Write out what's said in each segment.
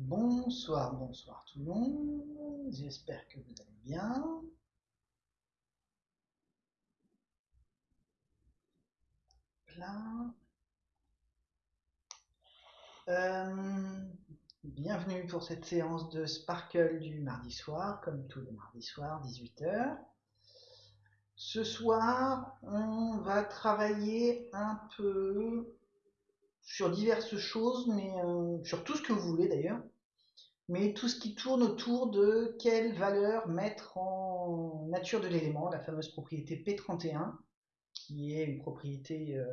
Bonsoir, bonsoir tout le monde. J'espère que vous allez bien. Euh, bienvenue pour cette séance de Sparkle du mardi soir, comme tous les mardis soirs, 18h. Ce soir, on va travailler un peu sur diverses choses, mais euh, sur tout ce que vous voulez d'ailleurs, mais tout ce qui tourne autour de quelle valeur mettre en nature de l'élément, la fameuse propriété P31, qui est une propriété euh,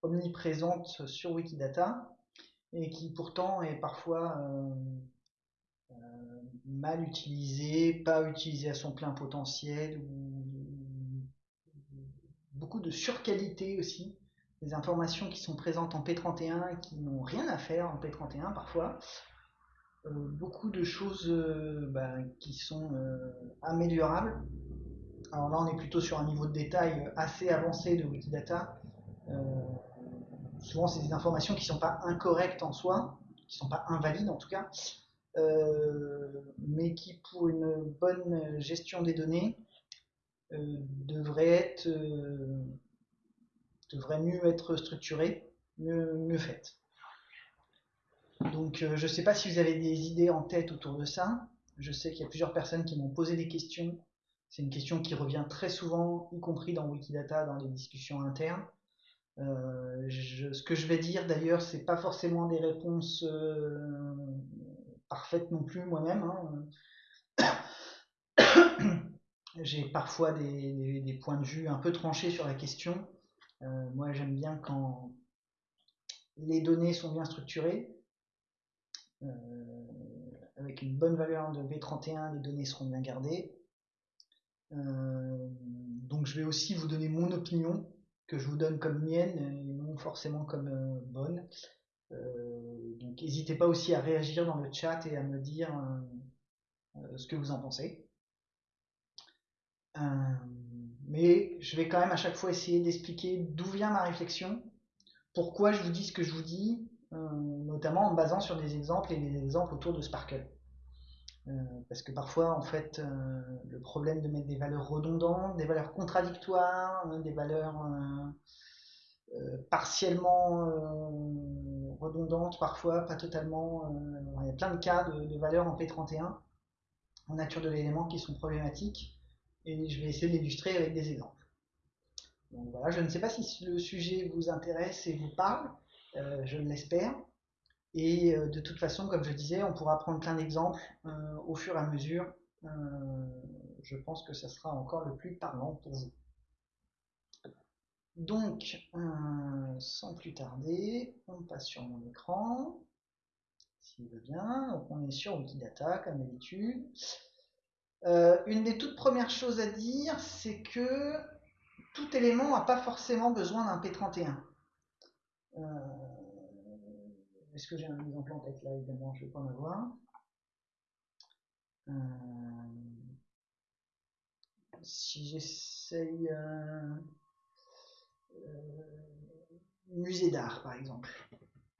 omniprésente sur Wikidata et qui pourtant est parfois euh, mal utilisée, pas utilisée à son plein potentiel, ou beaucoup de surqualité aussi des informations qui sont présentes en P31 et qui n'ont rien à faire en P31 parfois. Euh, beaucoup de choses euh, bah, qui sont euh, améliorables. Alors là, on est plutôt sur un niveau de détail assez avancé de Wikidata. souvent, c'est des informations qui ne sont pas incorrectes en soi, qui ne sont pas invalides en tout cas, mais qui, pour une bonne gestion des données, devraient être devrait mieux être structurée, mieux, mieux faite. Donc euh, je ne sais pas si vous avez des idées en tête autour de ça. Je sais qu'il y a plusieurs personnes qui m'ont posé des questions. C'est une question qui revient très souvent, y compris dans Wikidata, dans les discussions internes. Euh, ce que je vais dire d'ailleurs, c'est pas forcément des réponses euh, parfaites non plus moi-même. Hein. J'ai parfois des, des, points de vue un peu tranchés sur la question. Euh, moi, j'aime bien quand les données sont bien structurées. Euh, avec une bonne valeur de B31, les données seront bien gardées. Euh, donc, je vais aussi vous donner mon opinion, que je vous donne comme mienne, et non forcément comme bonne. donc, n'hésitez pas aussi à réagir dans le chat et à me dire ce que vous en pensez mais je vais quand même à chaque fois essayer d'expliquer d'où vient ma réflexion, pourquoi je vous dis ce que je vous dis, euh, notamment en me basant sur des exemples et des exemples autour de Sparkle. Euh, parce que parfois, en fait, euh, le problème de mettre des valeurs redondantes, des valeurs contradictoires, des valeurs partiellement redondantes, parfois pas totalement. il y a plein de cas de, de valeurs en P31 en nature de l'élément qui sont problématiques et je vais essayer de l'illustrer avec des exemples. Donc voilà, je ne sais pas si le sujet vous intéresse et vous parle, euh, je l'espère. Et euh, de toute façon, comme je disais, on pourra prendre plein d'exemples euh, au fur et à mesure. je pense que ça sera encore le plus parlant pour vous. Donc, sans plus tarder, on passe sur mon écran, s'il veut bien. Donc on est sur Wikidata, comme d'habitude. Euh, une des toutes premières choses à dire, c'est que tout élément n'a pas forcément besoin d'un P31. Euh, est-ce que j'ai un exemple en tête là Évidemment, je ne vais pas en avoir. Euh, si j'essaye musée d'art par exemple,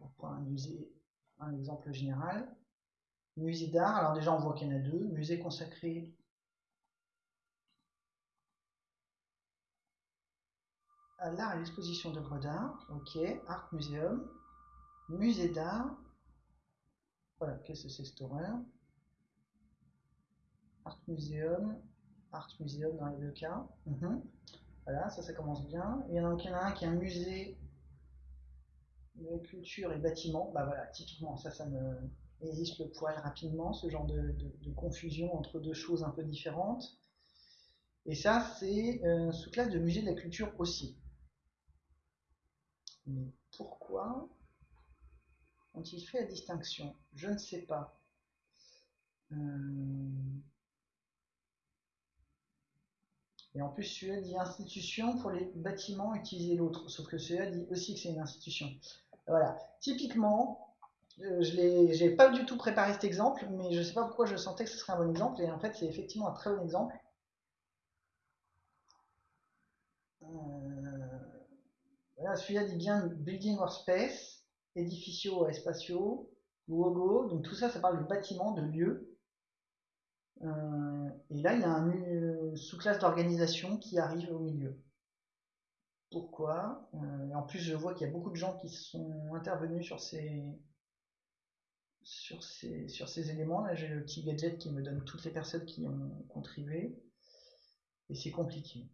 on prend un musée, un exemple général. Musée d'art, alors déjà on voit qu'il y en a deux. Musée consacré à l'art et l'exposition d'œuvres d'art. Ok, Art Museum. Musée d'art. Voilà, qu'est-ce que c'est cette Art Museum. Art Museum dans les deux cas. Mhm. Voilà, ça, ça commence bien. Il y en a, un qui est un musée de culture et bâtiment. Bah voilà, typiquement, ça, ça me hérisse le poil rapidement, ce genre de, confusion entre deux choses un peu différentes. Et ça, c'est euh, sous-classe de musée de la culture aussi. Mais pourquoi ont-ils fait la distinction? Je ne sais pas. Euh, et en plus, celui-là dit institution pour les bâtiments, utiliser l'autre. Sauf que celui-là dit aussi que c'est une institution. Voilà. Typiquement, je n'ai pas du tout préparé cet exemple, mais je ne sais pas pourquoi je sentais que ce serait un bon exemple, et en fait c'est effectivement un très bon exemple. Euh, celui-là dit bien building or space, édificio ou espatio, logo, donc tout ça, ça parle de bâtiment, de lieu. Euh, et là, il y a une sous-classe d'organisation qui arrive au milieu. Pourquoi? Euh, En plus, je vois qu'il y a beaucoup de gens qui sont intervenus sur ces, sur ces, sur ces éléments. Là, j'ai le petit gadget qui me donne toutes les personnes qui ont contribué. Et c'est compliqué.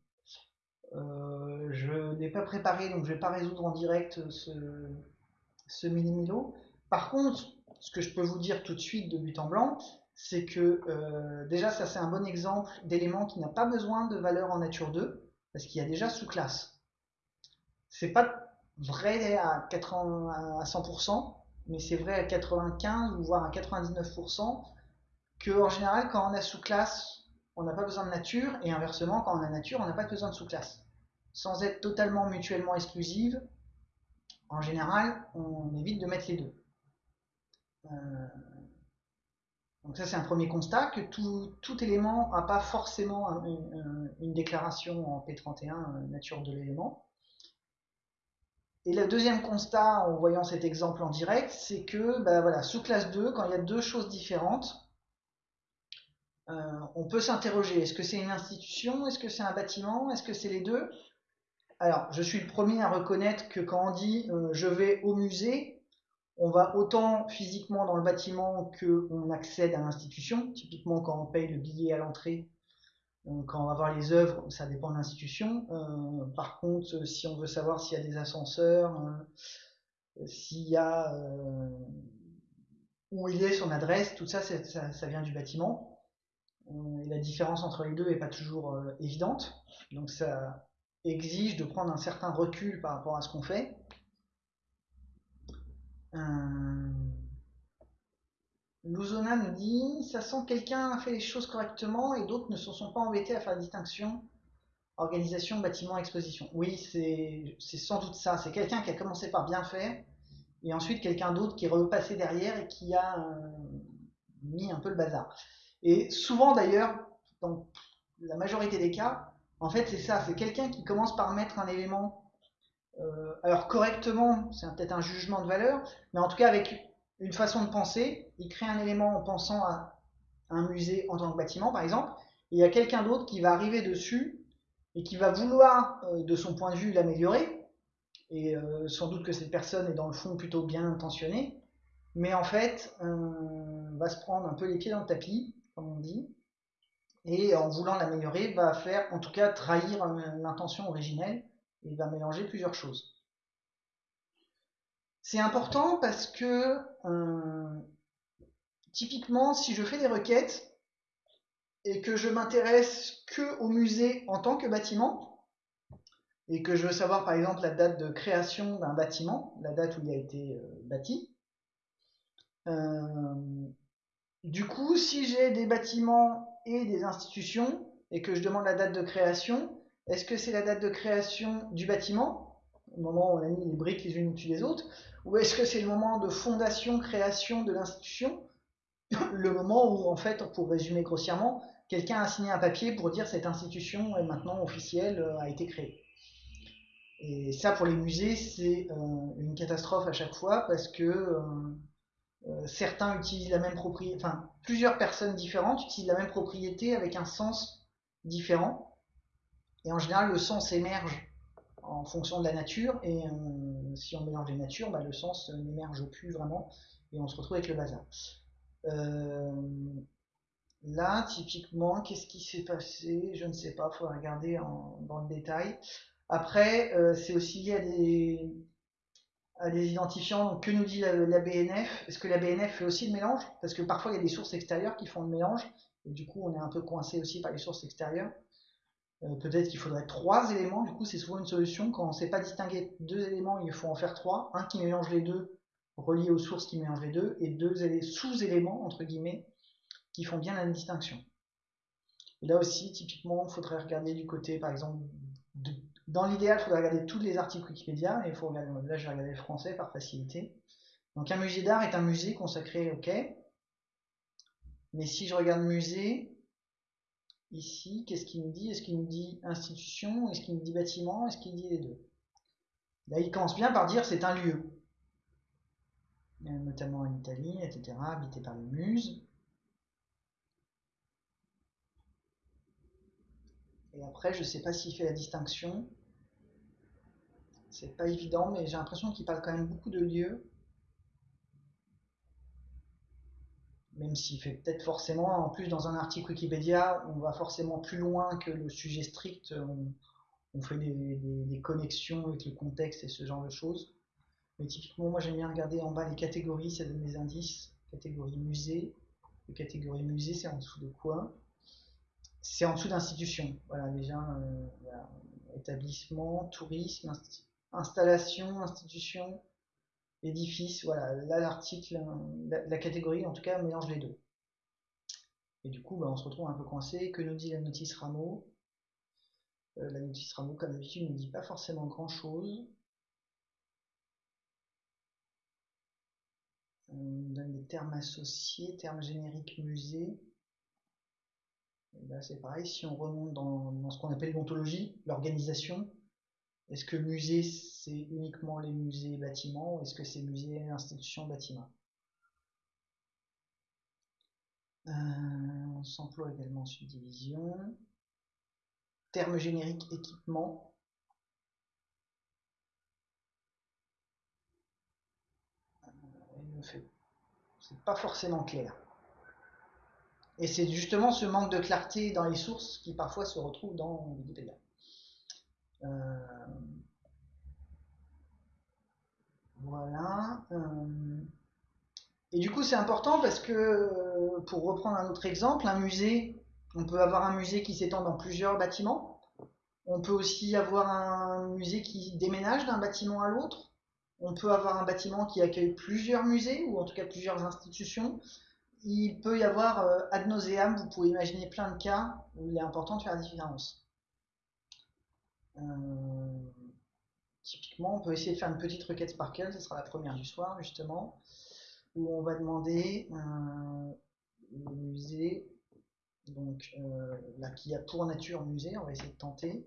Euh, je n'ai pas préparé, donc je ne vais pas résoudre en direct ce, ce mini-milo. Par contre, ce que je peux vous dire tout de suite de but en blanc, c'est que euh, déjà ça c'est un bon exemple d'élément qui n'a pas besoin de valeur en nature 2, parce qu'il y a déjà sous-classe. C'est pas vrai à, 80, à 100%, mais c'est vrai à 95 ou voire à 99% que en général quand on a sous-classe, on n'a pas besoin de nature, et inversement quand on a nature, on n'a pas besoin de sous-classe. Sans être totalement mutuellement exclusive, en général, on évite de mettre les deux. Euh, donc ça c'est un premier constat, que tout, élément n'a pas forcément une, déclaration en P31 euh, nature de l'élément. Et le deuxième constat en voyant cet exemple en direct, c'est que bah voilà, sous classe 2, quand il y a deux choses différentes, euh, on peut s'interroger, est-ce que c'est une institution, est-ce que c'est un bâtiment, est-ce que c'est les deux? Alors, je suis le premier à reconnaître que quand on dit je vais au musée, on va autant physiquement dans le bâtiment qu'on accède à l'institution. Typiquement, quand on paye le billet à l'entrée, euh, quand on va voir les œuvres, ça dépend de l'institution. Euh, par contre, si on veut savoir s'il y a des ascenseurs, euh, s'il y a où il est son adresse, tout ça, ça, vient du bâtiment. La différence entre les deux n'est pas toujours évidente. Donc ça exige de prendre un certain recul par rapport à ce qu'on fait. Euh... Luzona nous dit ça sent quelqu'un a fait les choses correctement et d'autres ne se sont pas embêtés à faire la distinction organisation, bâtiment, exposition. Oui, c'est sans doute ça. C'est quelqu'un qui a commencé par bien faire et ensuite quelqu'un d'autre qui est repassé derrière et qui a euh, mis un peu le bazar. Et souvent d'ailleurs, dans la majorité des cas, en fait c'est ça, c'est quelqu'un qui commence par mettre un élément euh, alors correctement, c'est peut-être un jugement de valeur, mais en tout cas avec une façon de penser, il crée un élément en pensant à un musée en tant que bâtiment, par exemple, et il y a quelqu'un d'autre qui va arriver dessus et qui va vouloir, euh, de son point de vue, l'améliorer, et euh, sans doute que cette personne est dans le fond plutôt bien intentionnée, mais en fait, va se prendre un peu les pieds dans le tapis, comme on dit, et en voulant l'améliorer, va faire, en tout cas, trahir l'intention originelle, il va mélanger plusieurs choses. C'est important parce que euh, typiquement, si je fais des requêtes et que je m'intéresse que au musée en tant que bâtiment, et que je veux savoir par exemple la date de création d'un bâtiment, la date où il a été euh, bâti, euh, du coup, si j'ai des bâtiments et des institutions et que je demande la date de création, est-ce que c'est la date de création du bâtiment, au moment où on a mis les briques les unes au-dessus des autres, ou est-ce que c'est le moment de fondation, création de l'institution, le moment où, en fait, pour résumer grossièrement, quelqu'un a signé un papier pour dire cette institution est maintenant officielle, euh, a été créée. Et ça, pour les musées, c'est euh, une catastrophe à chaque fois parce que euh, certains utilisent la même propriété, enfin, plusieurs personnes différentes utilisent la même propriété avec un sens différent. Et en général, le sens émerge en fonction de la nature, et euh, si on mélange les natures, bah, le sens n'émerge plus vraiment, et on se retrouve avec le bazar. Euh, là, typiquement, qu'est-ce qui s'est passé? Je ne sais pas, il faudra regarder dans le détail. Après, euh, c'est aussi lié à des, identifiants. Que nous dit la, la BNF Est-ce que la BNF fait aussi le mélange? Parce que parfois, il y a des sources extérieures qui font le mélange, et du coup, on est un peu coincé aussi par les sources extérieures. Euh, peut-être qu'il faudrait trois éléments, du coup c'est souvent une solution. Quand on ne sait pas distinguer deux éléments, il faut en faire trois. Un qui mélange les deux, relié aux sources qui mélangent les deux, et deux sous-éléments, entre guillemets, qui font bien la distinction. Et là aussi, typiquement, il faudrait regarder du côté, par exemple, dans l'idéal, il faudrait regarder tous les articles Wikipédia, et il faut regarder, là je vais regarder le français par facilité. Donc un musée d'art est un musée consacré, ok. Mais si je regarde musée, Ici, qu'est-ce qu'il nous dit? Est-ce qu'il nous dit institution? Est-ce qu'il nous dit bâtiment? Est-ce qu'il dit les deux? Là, il commence bien par dire c'est un lieu. notamment en Italie, etc., habité par les muses. Et après, je ne sais pas s'il fait la distinction. C'est pas évident, mais j'ai l'impression qu'il parle quand même beaucoup de lieux. Même s'il fait peut-être forcément, en plus dans un article Wikipédia, on va forcément plus loin que le sujet strict. On, fait des, connexions avec le contexte et ce genre de choses. Mais typiquement, moi j'aime bien regarder en bas les catégories, ça donne des indices. Catégorie musée. Le catégorie musée, c'est en dessous de quoi? C'est en dessous d'institution. Voilà, déjà, euh, établissement, tourisme, installation, institution, édifice. Voilà, là l'article, la, catégorie en tout cas mélange les deux. Et du coup, bah, on se retrouve un peu coincé. Que nous dit la notice Rameau? Euh, La notice Rameau, comme d'habitude, ne dit pas forcément grand chose. On donne des termes associés, termes génériques musée. là, c'est pareil, si on remonte dans, ce qu'on appelle l'ontologie, l'organisation, est-ce que musée, c'est uniquement les musées et bâtiments ou est-ce que c'est musée, institution, bâtiment euh, On s'emploie également en subdivision. Termes génériques équipement. c'est pas forcément clair. Et c'est justement ce manque de clarté dans les sources qui parfois se retrouve dans Wikipédia. Euh, voilà. Euh, et du coup, c'est important parce que, pour reprendre un autre exemple, un musée, on peut avoir un musée qui s'étend dans plusieurs bâtiments. On peut aussi avoir un musée qui déménage d'un bâtiment à l'autre on peut avoir un bâtiment qui accueille plusieurs musées, ou en tout cas plusieurs institutions. Il peut y avoir euh, ad nauseam, vous pouvez imaginer plein de cas où il est important de faire la différence. Euh, typiquement, on peut essayer de faire une petite requête Sparkle, ce sera la première du soir justement, où on va demander euh, le musée, donc là qui a pour nature musée, on va essayer de tenter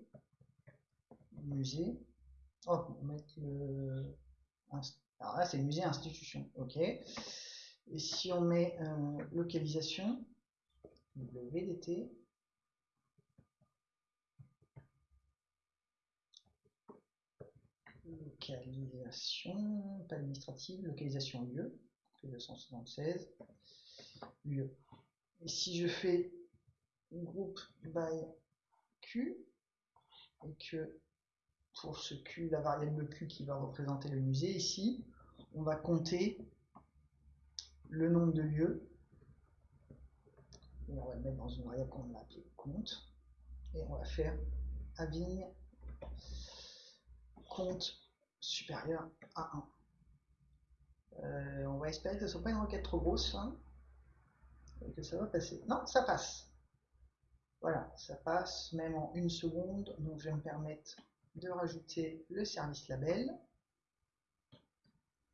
musée. Oh, on va mettre le, alors là, c'est musée institution. OK. Et si on met euh, localisation, WDT, localisation, pas administrative, localisation lieu, 276, lieu. Et si je fais groupe by Q, et que pour ce Q, la variable Q qui va représenter le musée ici, on va compter le nombre de lieux. Et on va le mettre dans une variable qu'on va appeler compte. Et on va faire Avigne compte supérieur à 1. Euh, on va espérer que ce ne soit pas une requête trop grosse. Hein, que ça va passer. Non, ça passe. Voilà, ça passe même en une seconde. Donc je vais me permettre de rajouter le service label.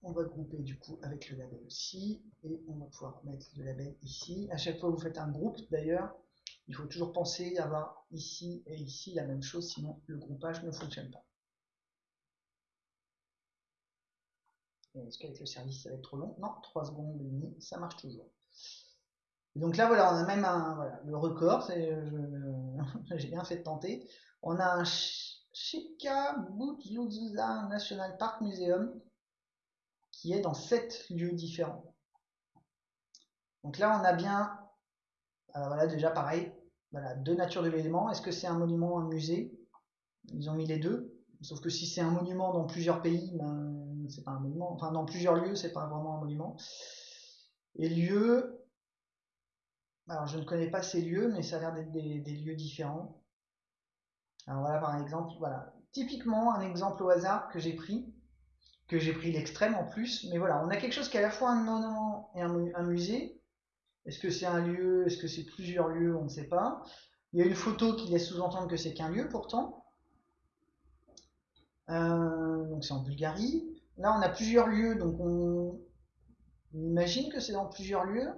On va grouper du coup avec le label aussi et on va pouvoir mettre le label ici. À chaque fois que vous faites un groupe d'ailleurs, il faut toujours penser à avoir ici et ici la même chose, sinon le groupage ne fonctionne pas. Est-ce qu'avec le service ça va être trop long Non, 3 secondes et demie, ça marche toujours. donc là voilà, on a même un, le record, j'ai bien fait de tenter. On a un Chicabutzuza National Park Museum, qui est dans sept lieux différents. Donc là, on a bien, voilà, déjà pareil, voilà, deux natures de l'élément. Est-ce que c'est un monument, un musée? Ils ont mis les deux. Sauf que si c'est un monument dans plusieurs pays, ben, c'est pas un monument. Enfin, dans plusieurs lieux, c'est pas vraiment un monument. Et lieux, alors je ne connais pas ces lieux, mais ça a l'air d'être des lieux différents. Alors voilà par exemple, voilà, typiquement un exemple au hasard que j'ai pris, que j'ai pris l'extrême en plus, mais voilà, on a quelque chose qui est à la fois un monument et un, musée. Est-ce que c'est un lieu, est-ce que c'est plusieurs lieux, on ne sait pas. Il y a une photo qui laisse sous-entendre que c'est qu'un lieu pourtant. Euh, donc c'est en Bulgarie. Là on a plusieurs lieux, donc on, imagine que c'est dans plusieurs lieux.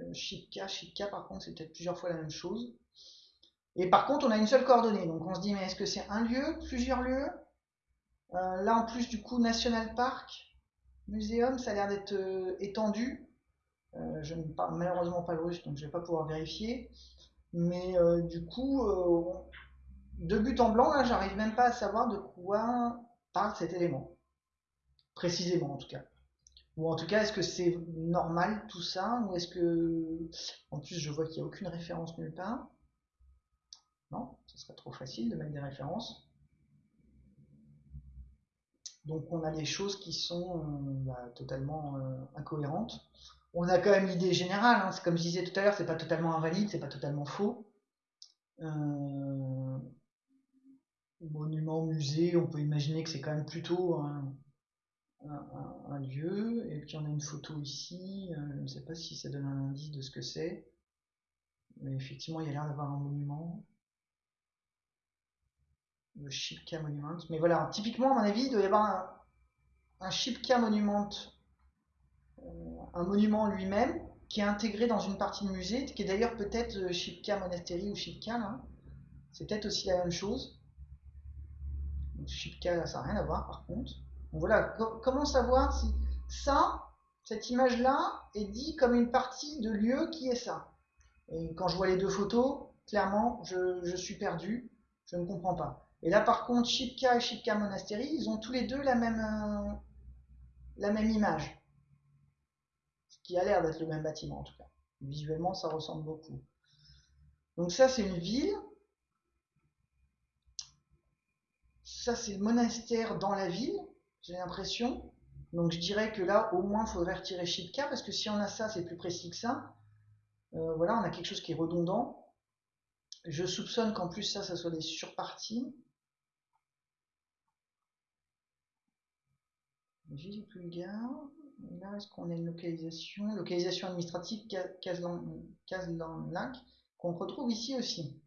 Euh, Chipka, Chipka par contre c'est peut-être plusieurs fois la même chose. Et par contre, on a une seule coordonnée. Donc on se dit, mais est-ce que c'est un lieu, plusieurs lieux? Euh, Là, en plus, du coup, National Park. muséum, ça a l'air d'être euh, étendu. Je ne parle malheureusement pas le russe, donc je ne vais pas pouvoir vérifier. Mais du coup, de but en blanc, là, j'arrive même pas à savoir de quoi parle cet élément. Précisément, en tout cas. Ou en tout cas, est-ce que c'est normal tout ça Ou est-ce que. En plus, je vois qu'il n'y a aucune référence nulle part. Non, ce serait trop facile de mettre des références. Donc on a des choses qui sont euh, bah, totalement euh, incohérentes. On a quand même l'idée générale, hein. comme je disais tout à l'heure, c'est pas totalement invalide, c'est pas totalement faux. Euh, monument, musée, on peut imaginer que c'est quand même plutôt un, lieu. Et puis on a une photo ici, je ne sais pas si ça donne un indice de ce que c'est. Mais effectivement, il y a l'air d'avoir un monument le Shipka Monument. Mais voilà, typiquement, à mon avis, il doit y avoir un, Shipka Monument, euh, un monument lui-même, qui est intégré dans une partie de musée, qui est d'ailleurs peut-être euh, Shipka Monastery ou Shipka. C'est peut-être aussi la même chose. Shipka, ça n'a rien à voir, par contre. Voilà, comment savoir si ça, cette image-là, est dit comme une partie de lieu qui est ça? Et quand je vois les deux photos, clairement, je, je suis perdu, je ne comprends pas. Et là, par contre, Shipka et Shipka Monastery, ils ont tous les deux la même, euh, la même image. Ce qui a l'air d'être le même bâtiment, en tout cas. Visuellement, ça ressemble beaucoup. Donc ça, c'est une ville. Ça, c'est le monastère dans la ville, j'ai l'impression. Donc je dirais que là, au moins, il faudrait retirer Shipka, parce que si on a ça, c'est plus précis que ça. Euh, voilà, on a quelque chose qui est redondant. Je soupçonne qu'en plus ça, ça soit des surparties. Ville Bulgare. Là, est-ce qu'on a une localisation? Localisation administrative Kazan-Lac, qu'on retrouve ici aussi.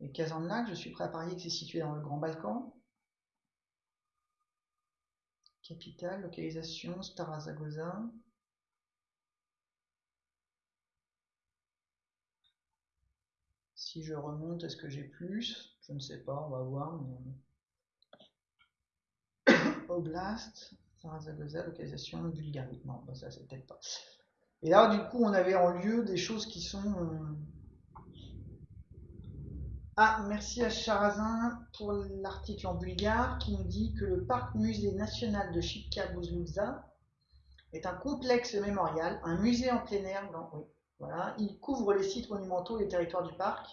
Et Kazan-Lac, je suis prêt à parier que c'est situé dans le Grand Balkan. Capitale, localisation, Starazagoza. Si je remonte, est-ce que j'ai plus? Je ne sais pas, on va voir. Oblast. Zaragoza, localisation Bulgarie. Non, bah, ça c'est peut-être pas. Et là, du coup, on avait en lieu des choses qui sont. Ah, merci à Charazin pour l'article en bulgare qui nous dit que le parc musée national de Shipka Buzluza est un complexe mémorial, un musée en plein air. oui, voilà, il couvre les sites monumentaux et les territoires du parc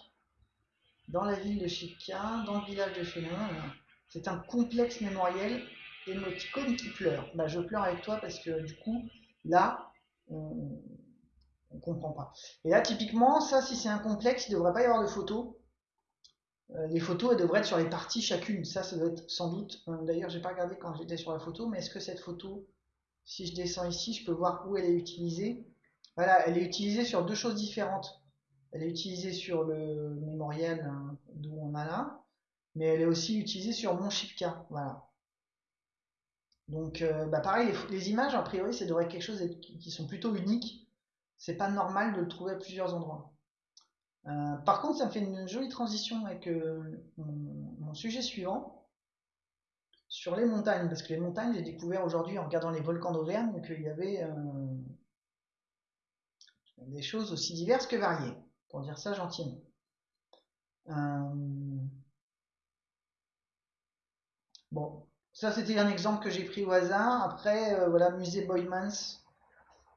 dans la ville de Shipka, dans le village de Fénin. C'est un complexe mémoriel émoticône qui pleure. Bah, je pleure avec toi parce que du coup, là, on ne comprend pas. Et là, typiquement, ça, si c'est un complexe, il ne devrait pas y avoir de photos. Euh, les photos, elles devraient être sur les parties chacune. Ça, ça doit être sans doute. Euh, d'ailleurs, j'ai pas regardé quand j'étais sur la photo, mais est-ce que cette photo, si je descends ici, je peux voir où elle est utilisée? Voilà, elle est utilisée sur deux choses différentes. Elle est utilisée sur le mémorial hein, d'où on a là, mais elle est aussi utilisée sur mon Shipka. Voilà. Donc, euh, bah pareil, les, images, a priori, ça devrait être quelque chose qui, sont plutôt uniques. C'est pas normal de le trouver à plusieurs endroits. Euh, par contre, ça me fait une jolie transition avec euh, mon, sujet suivant sur les montagnes, parce que les montagnes, j'ai découvert aujourd'hui en regardant les volcans d'Auvergne qu'il y avait des choses aussi diverses que variées, pour dire ça gentiment. bon, ça, c'était un exemple que j'ai pris au hasard. Après, euh, voilà, musée Boymans.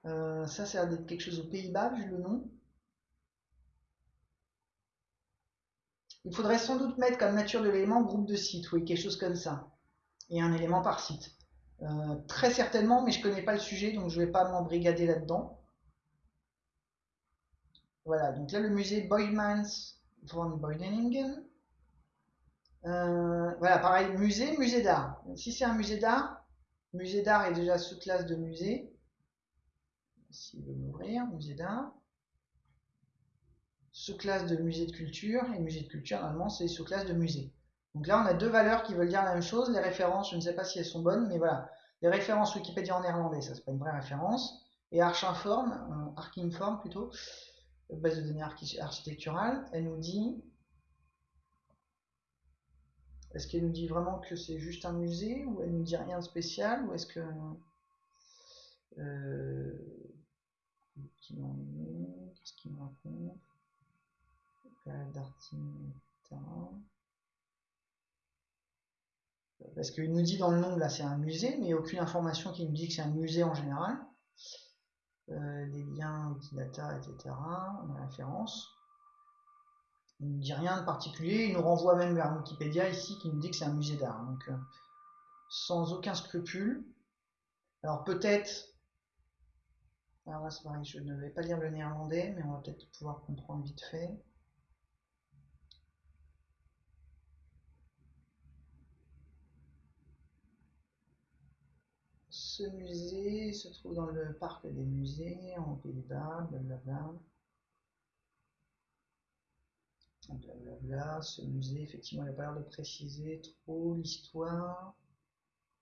Euh, ça, c'est quelque chose aux Pays-Bas, vu le nom. Il faudrait sans doute mettre comme nature de l'élément groupe de sites, oui, quelque chose comme ça. Et un élément par site. Euh, très certainement, mais je ne connais pas le sujet, donc je ne vais pas m'embrigader là-dedans. Voilà, donc là, le musée Boymans von Beudeningen. Euh, voilà, pareil, musée, musée d'art. Si c'est un musée d'art, musée d'art est déjà sous-classe de musée. S'il veut m'ouvrir, musée d'art. Sous-classe de musée de culture, et musée de culture, normalement, c'est sous-classe de musée. Donc là, on a deux valeurs qui veulent dire la même chose. Les références, je ne sais pas si elles sont bonnes, mais voilà. Les références Wikipédia en néerlandais, ça c'est pas une vraie référence. Et Archinform, euh, Archinform plutôt, base de données architecturale, elle nous dit est-ce qu'elle nous dit vraiment que c'est juste un musée ou elle nous dit rien de spécial ou est-ce que Euh, Etc. Parce qu'il nous dit dans le nom, là, c'est un musée, mais aucune information qui nous dit que c'est un musée en général. Euh, les liens, Wikidata, etc. On a référence. Il ne dit rien de particulier. Il nous renvoie même vers Wikipédia ici qui nous dit que c'est un musée d'art. Donc, euh, sans aucun scrupule. Alors peut-être alors je ne vais pas lire le néerlandais, mais on va peut-être pouvoir comprendre vite fait. Ce musée se trouve dans le parc des musées, en Pays-Bas, blablabla. Blablabla. Ce musée, effectivement, il n'a pas l'air de préciser trop l'histoire,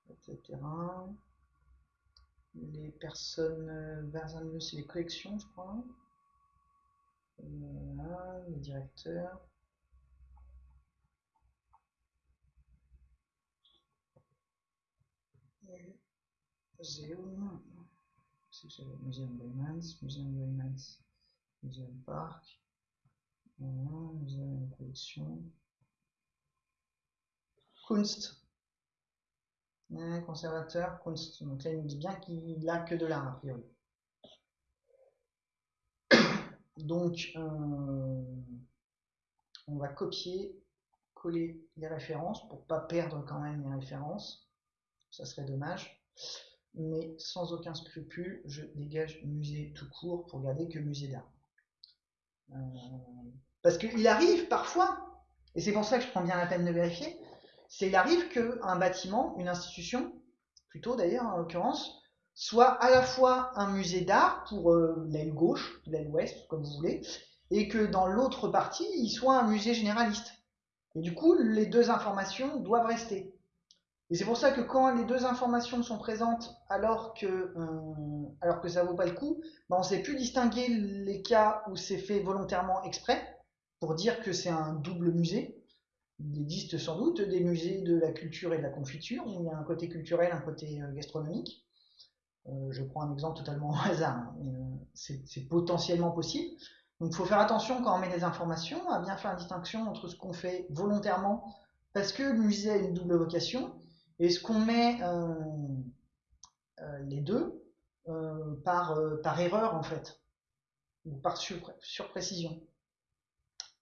etc les personnes vers un milieu, c'est les collections, je crois. Voilà, les directeurs. Museum, Museum Raymans, Museum Raymans, Museum Park, Museum Collection, Kunst, conservateur, Donc là, il nous dit bien qu'il n'a que de l'art, a priori. Donc, euh, on va copier, coller les références pour pas perdre quand même les références. Ça serait dommage. Mais sans aucun scrupule, je dégage musée tout court pour garder que musée d'art. Euh, parce qu'il arrive parfois, et c'est pour ça que je prends bien la peine de vérifier, c'est il arrive qu'un bâtiment, une institution, plutôt d'ailleurs en l'occurrence, soit à la fois un musée d'art pour euh, l'aile gauche, l'aile ouest, comme vous voulez, et que dans l'autre partie, il soit un musée généraliste. Et du coup, les deux informations doivent rester. Et c'est pour ça que quand les deux informations sont présentes alors que, euh, alors que ça vaut pas le coup, ben on sait plus distinguer les cas où c'est fait volontairement exprès pour dire que c'est un double musée il existe sans doute des musées de la culture et de la confiture, où il y a un côté culturel, un côté euh, gastronomique. Euh, je prends un exemple totalement au hasard, hein, euh, c'est potentiellement possible. Donc il faut faire attention quand on met des informations, à bien faire la distinction entre ce qu'on fait volontairement, parce que le musée a une double vocation, et ce qu'on met les deux par, par erreur en fait, ou par surprécision?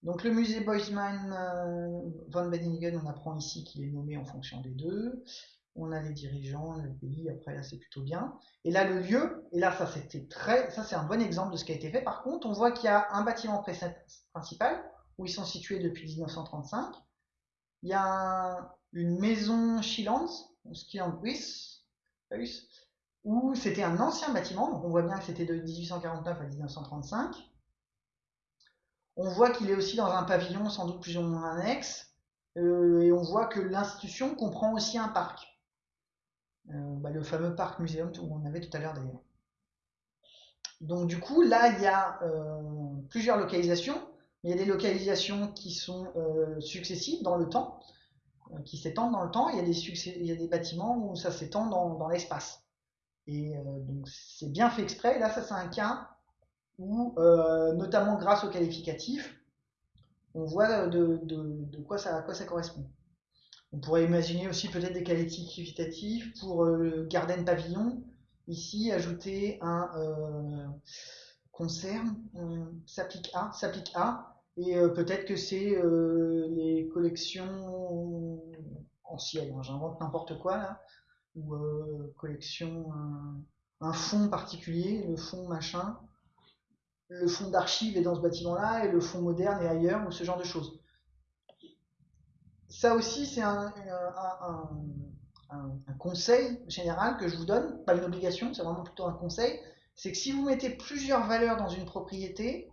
Donc le musée Boisman euh, von Benningen, on apprend ici qu'il est nommé en fonction des deux. On a les dirigeants, le pays, après là c'est plutôt bien. Et là le lieu, et là ça c'était très, ça c'est un bon exemple de ce qui a été fait. Par contre, on voit qu'il y a un bâtiment principal où ils sont situés depuis 1935. Il y a une maison Schillands, Schillandwis, où c'était un ancien bâtiment, donc on voit bien que c'était de 1849 à 1935. On voit qu'il est aussi dans un pavillon sans doute plus ou moins annexe, euh, et on voit que l'institution comprend aussi un parc. Euh, bah, le fameux parc muséum où on avait tout à l'heure d'ailleurs. Donc du coup, là, il y a euh, plusieurs localisations. Il y a des localisations qui sont successives dans le temps, qui s'étendent dans le temps. Il y a des, bâtiments où ça s'étend dans, l'espace. Et donc c'est bien fait exprès. Là, ça c'est un cas où, euh, notamment grâce au qualificatif, on voit de, quoi, ça, à quoi ça correspond. On pourrait imaginer aussi peut-être des qualificatifs pour euh, Garden Pavillon. Ici, ajouter un euh, concerne, s'applique à, s'applique à, et peut-être que c'est les collections anciennes. Hein, j'invente n'importe quoi là, ou collection, un, un fonds particulier, le fonds machin le fonds d'archives est dans ce bâtiment-là et le fonds moderne est ailleurs, ou ce genre de choses. Ça aussi, c'est un, conseil général que je vous donne, pas une obligation, c'est vraiment plutôt un conseil, c'est que si vous mettez plusieurs valeurs dans une propriété,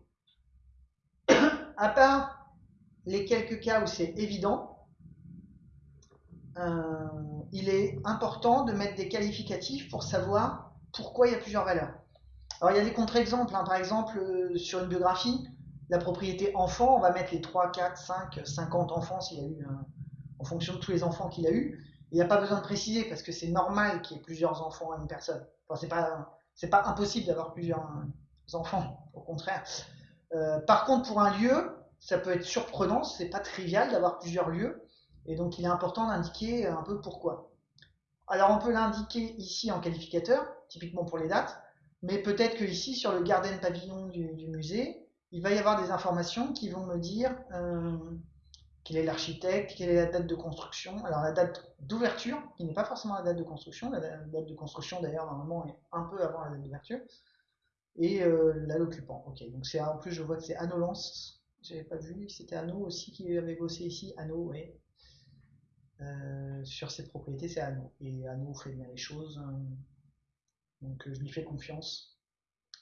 à part les quelques cas où c'est évident, euh, il est important de mettre des qualificatifs pour savoir pourquoi il y a plusieurs valeurs. Alors il y a des contre-exemples. Hein. Par exemple, euh, sur une biographie, la propriété enfant, on va mettre les 3, 4, 5, 50 enfants s'il a eu, en fonction de tous les enfants qu'il a eu. Il n'y a pas besoin de préciser parce que c'est normal qu'il y ait plusieurs enfants à une personne. Enfin, c'est pas, impossible d'avoir plusieurs euh, enfants, au contraire. Euh, par contre, pour un lieu, ça peut être surprenant, c'est pas trivial d'avoir plusieurs lieux, et donc il est important d'indiquer un peu pourquoi. Alors on peut l'indiquer ici en qualificateur, typiquement pour les dates, mais peut-être que ici sur le garden pavillon du, musée, il va y avoir des informations qui vont me dire euh, quel est l'architecte, quelle est la date de construction. Alors la date d'ouverture, qui n'est pas forcément la date de construction, la date de construction d'ailleurs normalement est un peu avant la date d'ouverture, et euh, l'occupant. Ok, donc c'est en plus je vois que c'est Anno Lance, j'avais pas vu, c'était Anno aussi qui avait bossé ici, Anno, oui. Euh, sur cette propriété, c'est Anno. Et Anno fait bien les choses. Hein. donc je lui fais confiance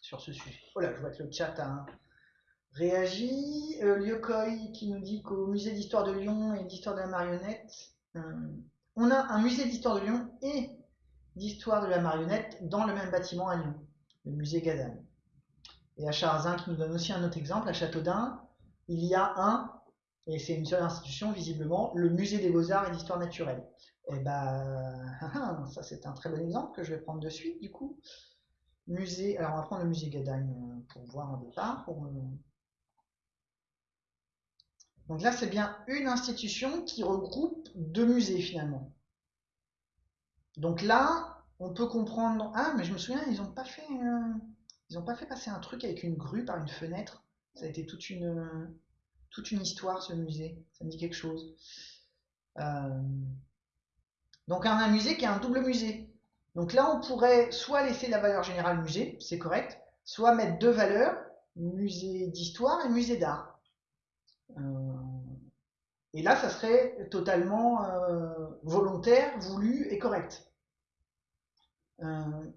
sur ce sujet. Voilà, je vois que le chat a réagi. Euh, qui nous dit qu'au musée d'histoire de Lyon et d'histoire de la marionnette, euh, on a un musée d'histoire de Lyon et d'histoire de la marionnette dans le même bâtiment à Lyon, le musée Gadan. Et à Charzin qui nous donne aussi un autre exemple, à Châteaudun, il y a un et c'est une seule institution, visiblement, le musée des beaux-arts et d'histoire naturelle. Et eh ben, ça c'est un très bon exemple que je vais prendre de suite, du coup. Musée, alors on va prendre le musée Gadagne euh, pour voir un départ. Pour, Donc là, c'est bien une institution qui regroupe deux musées finalement. Donc là, on peut comprendre. Ah, mais je me souviens, ils n'ont pas fait, euh, ils ont pas fait passer un truc avec une grue par une fenêtre? Ça a été toute une, toute une histoire ce musée. Ça me dit quelque chose. Euh, donc un musée qui est un double musée. Donc là, on pourrait soit laisser la valeur générale musée, c'est correct, soit mettre deux valeurs, musée d'histoire et musée d'art. Euh, et là, ça serait totalement euh, volontaire, voulu et correct.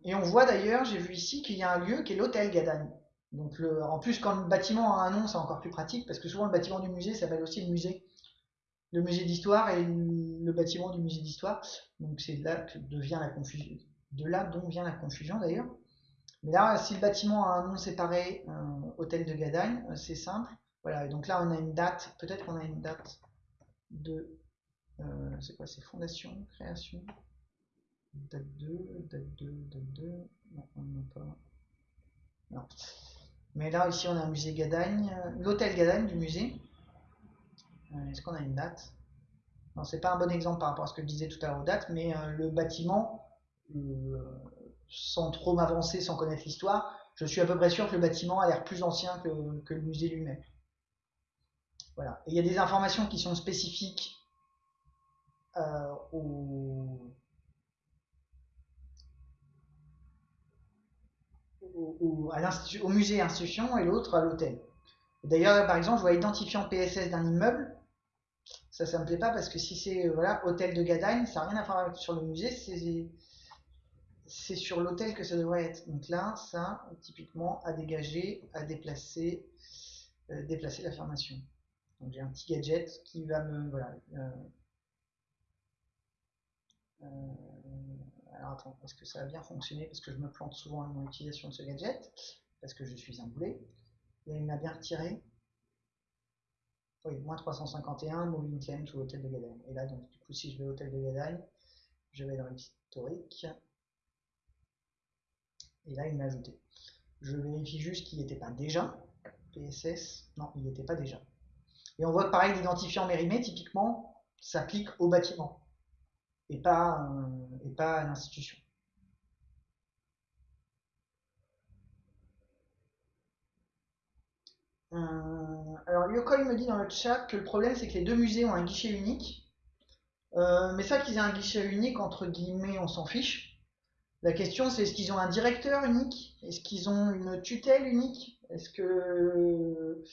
Et on voit d'ailleurs, j'ai vu ici qu'il y a un lieu qui est l'hôtel Gadagne. Donc en plus, quand le bâtiment a un nom, c'est encore plus pratique parce que souvent le bâtiment du musée s'appelle aussi le musée. Le musée d'histoire et le bâtiment du musée d'histoire. Donc c'est là que devient la confusion. De là dont vient la confusion d'ailleurs. Mais là, si le bâtiment a un nom séparé, euh, hôtel de Gadagne, euh, c'est simple. Voilà, et donc là on a une date, peut-être qu'on a une date de. Euh, c'est quoi C'est fondation, création? Date 2, date 2, date 2. Non, on pas. Non. Mais là, ici, on a un musée Gadagne, euh, l'hôtel Gadagne du musée. Euh, est-ce qu'on a une date? Non, c'est pas un bon exemple par rapport à ce que je disais tout à l'heure aux dates, mais euh, le bâtiment, sans trop m'avancer, sans connaître l'histoire, je suis à peu près sûr que le bâtiment a l'air plus ancien que, que le musée lui-même. Voilà. Et il y a des informations qui sont spécifiques au, au, musée institution et l'autre à l'hôtel. D'ailleurs, par exemple, je vois identifiant PSS d'un immeuble. Ça, ça me plaît pas parce que si c'est euh, voilà hôtel de Gadagne, ça n'a rien à voir sur le musée, c'est sur l'hôtel que ça devrait être. Donc là, ça, typiquement, à dégager, à déplacer, euh, déplacer l'affirmation. Donc j'ai un petit gadget qui va me voilà. Euh alors attends, est-ce que ça va bien fonctionner? Parce que je me plante souvent dans mon utilisation de ce gadget, parce que je suis un boulet. Et il m'a bien retiré. Oui, moins 351, moving claim to hôtel de Gadagne. Et là, donc, du coup, si je vais au hôtel de Gadagne, je vais dans l'historique. Et là, il m'a ajouté. Je vérifie juste qu'il n'était pas déjà. PSS, non, il n'était pas déjà. Et on voit que pareil, l'identifiant mérimé, typiquement, s'applique au bâtiment et pas, à l'institution. Euh, alors Yoko me dit dans le chat que le problème c'est que les deux musées ont un guichet unique. Euh, mais ça qu'ils aient un guichet unique, entre guillemets, on s'en fiche. La question c'est est-ce qu'ils ont un directeur unique? Est-ce qu'ils ont une tutelle unique? Est-ce que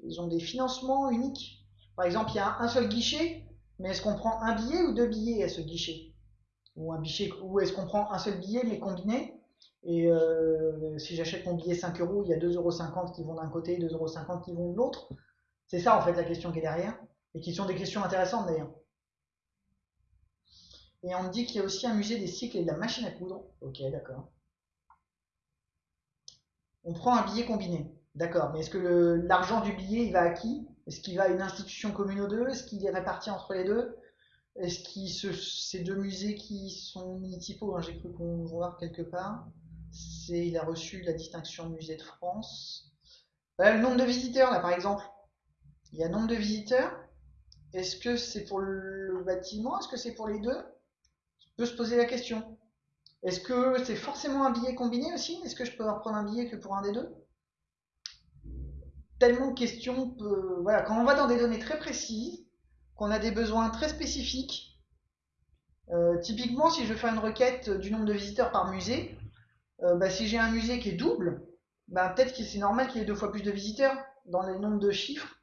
ils ont des financements uniques? Par exemple, il y a un seul guichet, mais est-ce qu'on prend un billet ou deux billets à ce guichet? Ou un ou est-ce qu'on prend un seul billet mais combiné Et euh, si j'achète mon billet 5 euros, il y a 2,50 euros qui vont d'un côté, 2,50 euros qui vont de l'autre C'est ça en fait la question qui est derrière, et qui sont des questions intéressantes d'ailleurs. Et on me dit qu'il y a aussi un musée des cycles et de la machine à coudre. Ok, d'accord. On prend un billet combiné. D'accord, mais est-ce que l'argent du billet, il va à qui? Est-ce qu'il va à une institution commune aux deux? Est-ce qu'il est réparti entre les deux? Est-ce que ces deux musées qui sont municipaux, hein, j'ai cru qu'on voir quelque part, il a reçu la distinction Musée de France. le nombre de visiteurs, là, par exemple. Il y a nombre de visiteurs. Est-ce que c'est pour le bâtiment? Est-ce que c'est pour les deux? On peut se poser la question. Est-ce que c'est forcément un billet combiné aussi? Est-ce que je peux prendre un billet que pour un des deux? Tellement de questions. Voilà, quand on va dans des données très précises, qu'on a des besoins très spécifiques, euh, typiquement, si je veux faire une requête du nombre de visiteurs par musée, euh, bah, si j'ai un musée qui est double, bah, peut-être que c'est normal qu'il y ait deux fois plus de visiteurs. Dans les nombres de chiffres,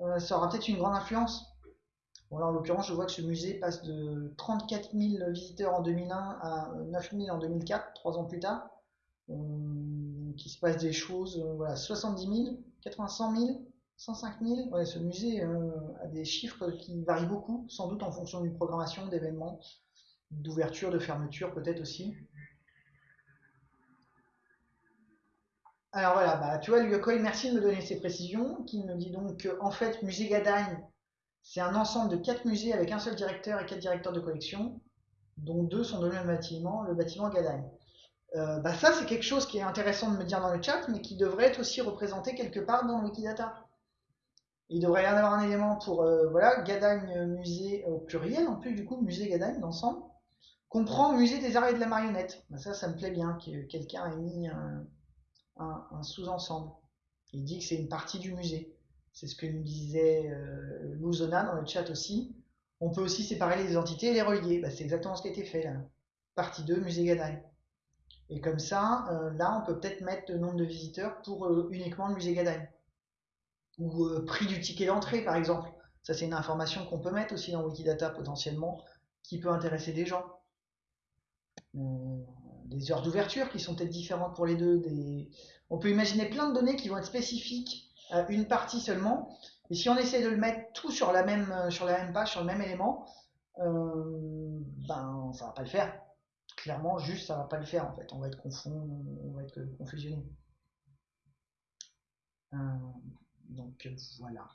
euh, ça aura peut-être une grande influence. Bon, en l'occurrence, je vois que ce musée passe de 34 000 visiteurs en 2001 à 9 000 en 2004, trois ans plus tard. Euh, qui se passe des choses, voilà, 70 000, 80, 100 000, 105 000. Ouais, ce musée euh, a des chiffres qui varient beaucoup, sans doute en fonction d'une programmation, d'événements, d'ouverture, de fermeture peut-être aussi. Alors voilà, bah, tu vois, Luyokoy, merci de me donner ces précisions, qui me dit donc qu'en en fait, Musée Gadagne, c'est un ensemble de quatre musées avec un seul directeur et quatre directeurs de collection, dont deux sont dans le même bâtiment, le bâtiment Gadagne. Euh, bah ça, c'est quelque chose qui est intéressant de me dire dans le chat, mais qui devrait être aussi représenté quelque part dans Wikidata. Il devrait y avoir un élément pour, euh, voilà, Gadagne musée au pluriel, en plus du coup, musée Gadagne d'ensemble, comprend musée des arts et de la marionnette. Bah ça, ça me plaît bien que quelqu'un ait mis un sous-ensemble. Il dit que c'est une partie du musée. C'est ce que nous disait euh, dans le chat aussi. On peut aussi séparer les entités et les relier. Bah, c'est exactement ce qui a été fait là. Partie 2, musée Gadagne. Et comme ça, euh, là, on peut peut-être mettre le nombre de visiteurs pour euh, uniquement le musée Gadagne. Ou prix du ticket d'entrée, par exemple. Ça, c'est une information qu'on peut mettre aussi dans Wikidata potentiellement, qui peut intéresser des gens. des heures d'ouverture qui sont peut-être différentes pour les deux. On peut imaginer plein de données qui vont être spécifiques euh, une partie seulement. Et si on essaie de le mettre tout sur la même, euh, sur la même page, sur le même élément, euh, ben ça va pas le faire. Clairement, juste ça va pas le faire en fait. On va être confond, on va être confusionné. donc voilà.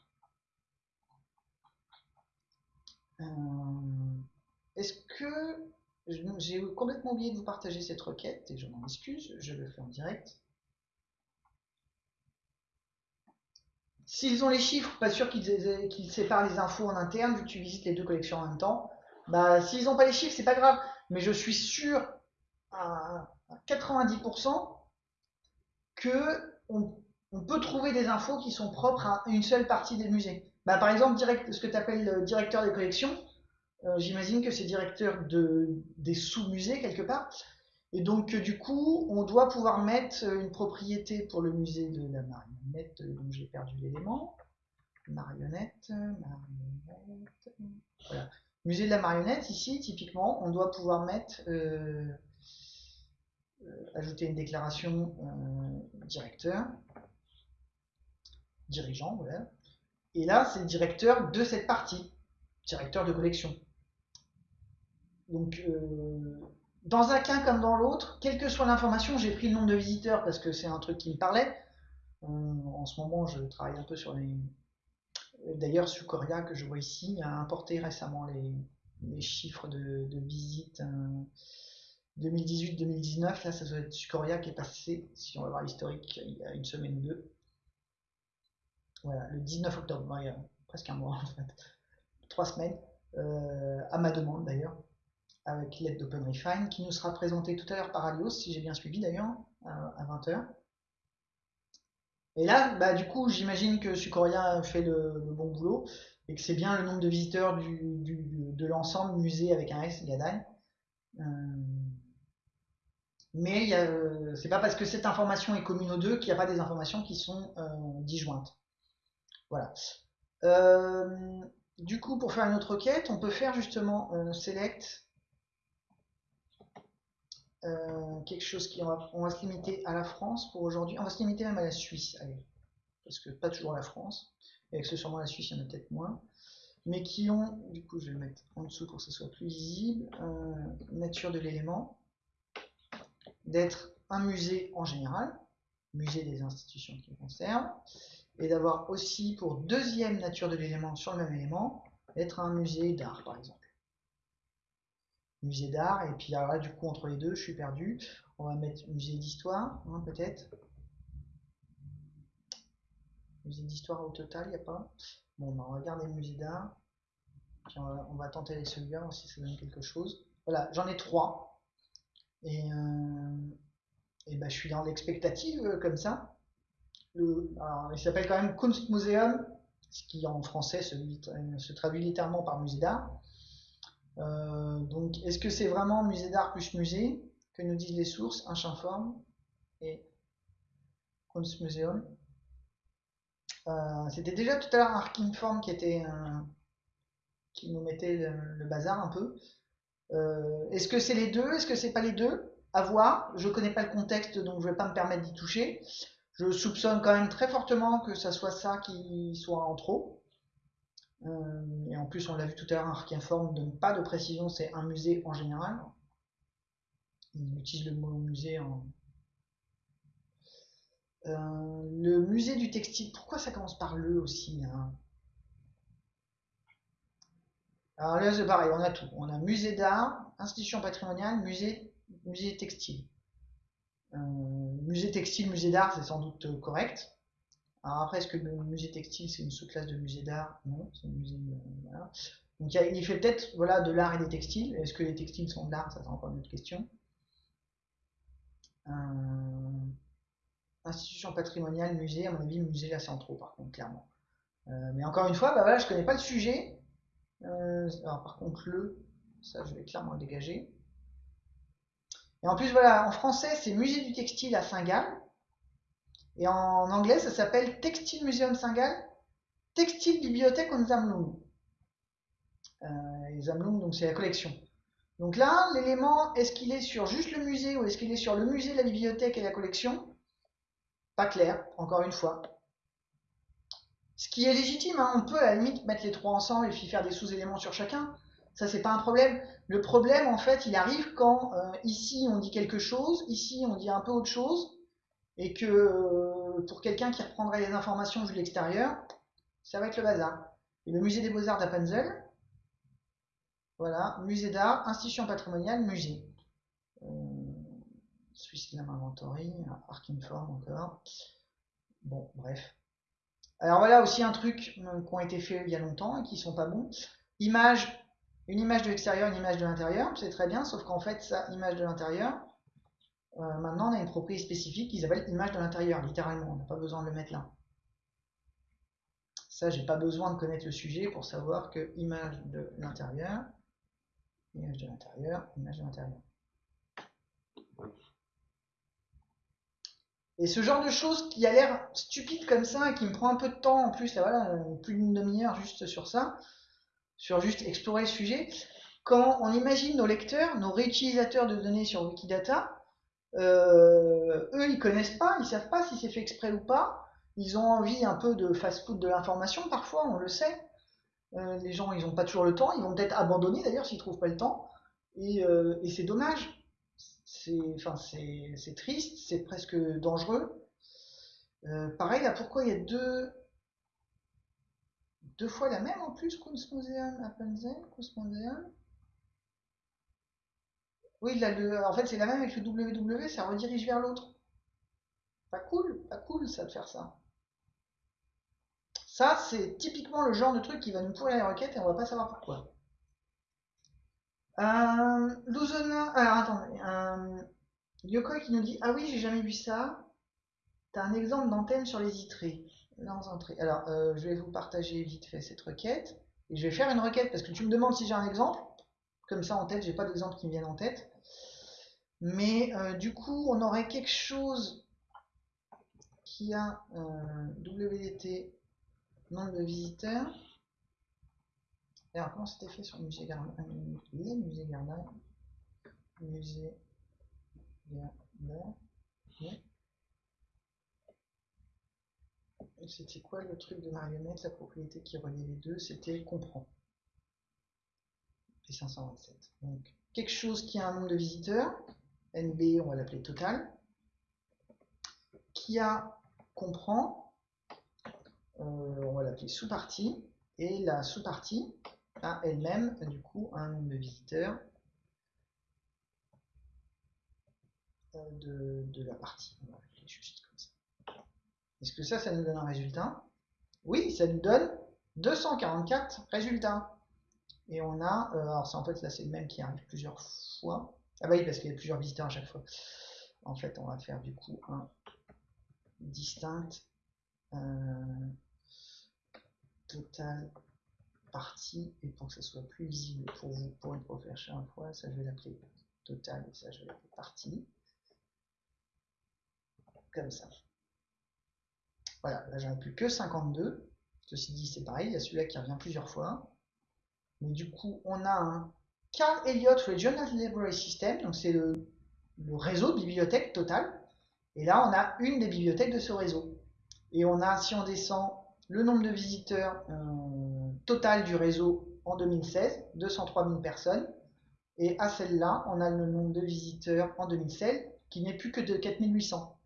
Est-ce que j'ai complètement oublié de vous partager cette requête et je m'en excuse, je le fais en direct. S'ils ont les chiffres, pas sûr qu'ils séparent les infos en interne, vu que tu visites les deux collections en même temps. Bah, s'ils n'ont pas les chiffres, c'est pas grave. Mais je suis sûr à 90% que on, peut trouver des infos qui sont propres à une seule partie des musées. Bah, par exemple, ce que tu appelles directeur des collections, euh, j'imagine que c'est directeur de, des sous-musées quelque part. Et donc, euh, du coup, on doit pouvoir mettre euh, une propriété pour le musée de la marionnette, euh, dont j'ai perdu l'élément. Marionnette, marionnette. Voilà. Musée de la marionnette, ici, typiquement, on doit pouvoir mettre, ajouter une déclaration directeur, dirigeant, voilà. Et là, c'est directeur de cette partie, directeur de collection. Donc, dans un cas comme dans l'autre, quelle que soit l'information, j'ai pris le nombre de visiteurs parce que c'est un truc qui me parlait. Euh, en ce moment, je travaille un peu sur les. D'ailleurs, Sucoria, que je vois ici, a importé récemment les, chiffres de, visites 2018-2019. Là, ça doit être Sucoria qui est passé, si on va voir l'historique, il y a une semaine ou deux. Voilà, le 19 octobre, il y a presque un mois en fait. Trois semaines, euh, à ma demande d'ailleurs avec l'aide d'OpenRefine, qui nous sera présenté tout à l'heure par Alios, si j'ai bien suivi d'ailleurs, à 20h. Et là, bah, du coup, j'imagine que Sucoria fait le, bon boulot et que c'est bien le nombre de visiteurs de l'ensemble musée avec un S, Gadagne. Euh, mais c'est pas parce que cette information est commune aux deux qu'il n'y a pas des informations qui sont euh, disjointes. Voilà. Euh, du coup, pour faire une autre requête, on peut faire justement select euh, quelque chose qui on va, se limiter à la France pour aujourd'hui. On va se limiter même à la Suisse, allez, parce que pas toujours la France, et accessoirement la Suisse, il y en a peut-être moins, mais qui ont, du coup, je vais le mettre en dessous pour que ce soit plus visible, euh, nature de l'élément, d'être un musée en général, musée des institutions qui le concernent, et d'avoir aussi pour deuxième nature de l'élément sur le même élément, d'être un musée d'art par exemple musée d'art, et puis là, du coup, entre les deux, je suis perdu. On va mettre musée d'histoire, hein, peut-être. Musée d'histoire au total, il n'y a pas. Bon, bah, on va regarder le musée d'art. on va, tenter celui-là, si ça donne quelque chose. Voilà, j'en ai trois. Et, euh, et bah, je suis dans l'expectative euh, comme ça. Le, alors, il s'appelle quand même Kunstmuseum, ce qui en français se, se traduit littéralement par musée d'art. Euh, donc, est-ce que c'est vraiment musée d'art plus musée que nous disent les sources, un champ forme et Kunstmuseum? Euh, C'était déjà tout à l'heure un Form qui était qui nous mettait le, bazar un peu. Euh, est-ce que c'est les deux? Est-ce que c'est pas les deux? À voir. Je connais pas le contexte, donc je vais pas me permettre d'y toucher. Je soupçonne quand même très fortement que ça soit ça qui soit en trop. Euh, et en plus, on l'a vu tout à l'heure, un ne donne pas de précision, c'est un musée en général. Il utilise le mot musée en. Euh, le musée du textile, pourquoi ça commence par le aussi hein? Alors là, c'est pareil, on a tout. On a musée d'art, institution patrimoniale, musée, musée textile. Euh, musée textile, musée d'art, c'est sans doute correct. Alors après, est-ce que le musée textile, c'est une sous-classe de musée d'art? Non, c'est un musée... Euh, Donc il, fait peut-être voilà, de l'art et des textiles. Est-ce que les textiles sont de l'art? Ça, c'est encore une autre question. Euh, institution patrimoniale, musée, à mon avis, musée, là, c'est en trop, par contre, clairement. Euh, mais encore une fois, bah voilà, je connais pas le sujet. alors par contre, le, ça, je vais clairement le dégager. Et en plus, voilà, en français, c'est musée du textile à Saint-Gall. Et en anglais, ça s'appelle Textile Museum Saint-Gall, Textile Bibliothèque und Sammlung. Euh, Sammlung, donc c'est la collection. Donc là, l'élément, est-ce qu'il est sur juste le musée ou est-ce qu'il est sur le musée, la bibliothèque et la collection? Pas clair, encore une fois. Ce qui est légitime, hein, on peut à la limite mettre les trois ensemble et puis faire des sous-éléments sur chacun. Ça, c'est pas un problème. Le problème, en fait, il arrive quand euh, ici on dit quelque chose, ici on dit un peu autre chose, et que euh, pour quelqu'un qui reprendrait les informations de l'extérieur, ça va être le bazar. Et le musée des beaux-arts d'Appenzell, voilà, musée d'art, institution patrimoniale, musée. Euh, Swiss Slam Inventory, Arkinform encore. Bon, bref. Alors voilà aussi un truc euh, qui ont été faits il y a longtemps et qui sont pas bons. Image, une image de l'extérieur, une image de l'intérieur, c'est très bien, sauf qu'en fait, ça, image de l'intérieur, euh, maintenant, on a une propriété spécifique qui s'appelle image de l'intérieur, littéralement. On n'a pas besoin de le mettre là. Ça, j'ai pas besoin de connaître le sujet pour savoir que image de l'intérieur, image de l'intérieur, image de l'intérieur. Et ce genre de choses qui a l'air stupide comme ça et qui me prend un peu de temps en plus, plus d'une demi-heure juste sur ça, sur juste explorer le sujet. Quand on imagine nos lecteurs, nos réutilisateurs de données sur Wikidata, euh, eux, ils connaissent pas, ils savent pas si c'est fait exprès ou pas. Ils ont envie un peu de fast-food de l'information, parfois, on le sait. Euh, les gens, ils n'ont pas toujours le temps. Ils vont peut-être abandonner d'ailleurs s'ils trouvent pas le temps. Et, euh, c'est dommage. C'est, enfin, c'est, triste, c'est presque dangereux. pareil, là, pourquoi il y a deux, fois la même en plus, Kunstmuseum, Appenzell, Kunstmuseum oui, en fait, c'est la même avec le www, ça redirige vers l'autre. Pas cool, pas cool ça de faire ça. Ça, c'est typiquement le genre de truc qui va nous pourrir les requêtes et on va pas savoir pourquoi. Euh, alors attendez, euh, Yoko qui nous dit Ah oui, j'ai jamais vu ça. T'as un exemple d'antenne sur les entrées. Alors, euh, je vais vous partager vite fait cette requête. Et je vais faire une requête parce que tu me demandes si j'ai un exemple. Comme ça en tête, j'ai pas d'exemple qui me viennent en tête. Mais euh, du coup, on aurait quelque chose qui a euh, WDT nombre de visiteurs. alors, comment c'était fait sur le musée Garda Les musées. Musée Garda. C'était quoi le truc de marionnette, la propriété qui reliait les deux? C'était comprend. Et 527. Donc, quelque chose qui a un nombre de visiteurs, NB, on va l'appeler total, qui a comprend, euh, on va l'appeler sous-partie, et la sous-partie a elle-même du coup un nombre de visiteurs de, de, la partie. Est-ce que ça, ça nous donne un résultat? Oui, ça nous donne 244 résultats. Et on a, euh, alors c'est en fait là c'est le même qui arrive plusieurs fois. Ah bah oui, parce qu'il y a plusieurs visiteurs à chaque fois. En fait, on va faire du coup un distinct euh, total partie et pour que ce soit plus visible pour vous pour une prochaine fois, ça je vais l'appeler total et ça je vais l'appeler partie. Comme ça. Voilà, là j'en ai plus que 52. Ceci dit, c'est pareil, il y a celui-là qui revient plusieurs fois. Mais du coup, on a un Carl Elliott Regional Library System, donc c'est le, réseau de bibliothèques total. Et là, on a une des bibliothèques de ce réseau. Et on a, si on descend, le nombre de visiteurs euh, total du réseau en 2016, 203 000 personnes. Et à celle-là, on a le nombre de visiteurs en 2016 qui n'est plus que de 4800.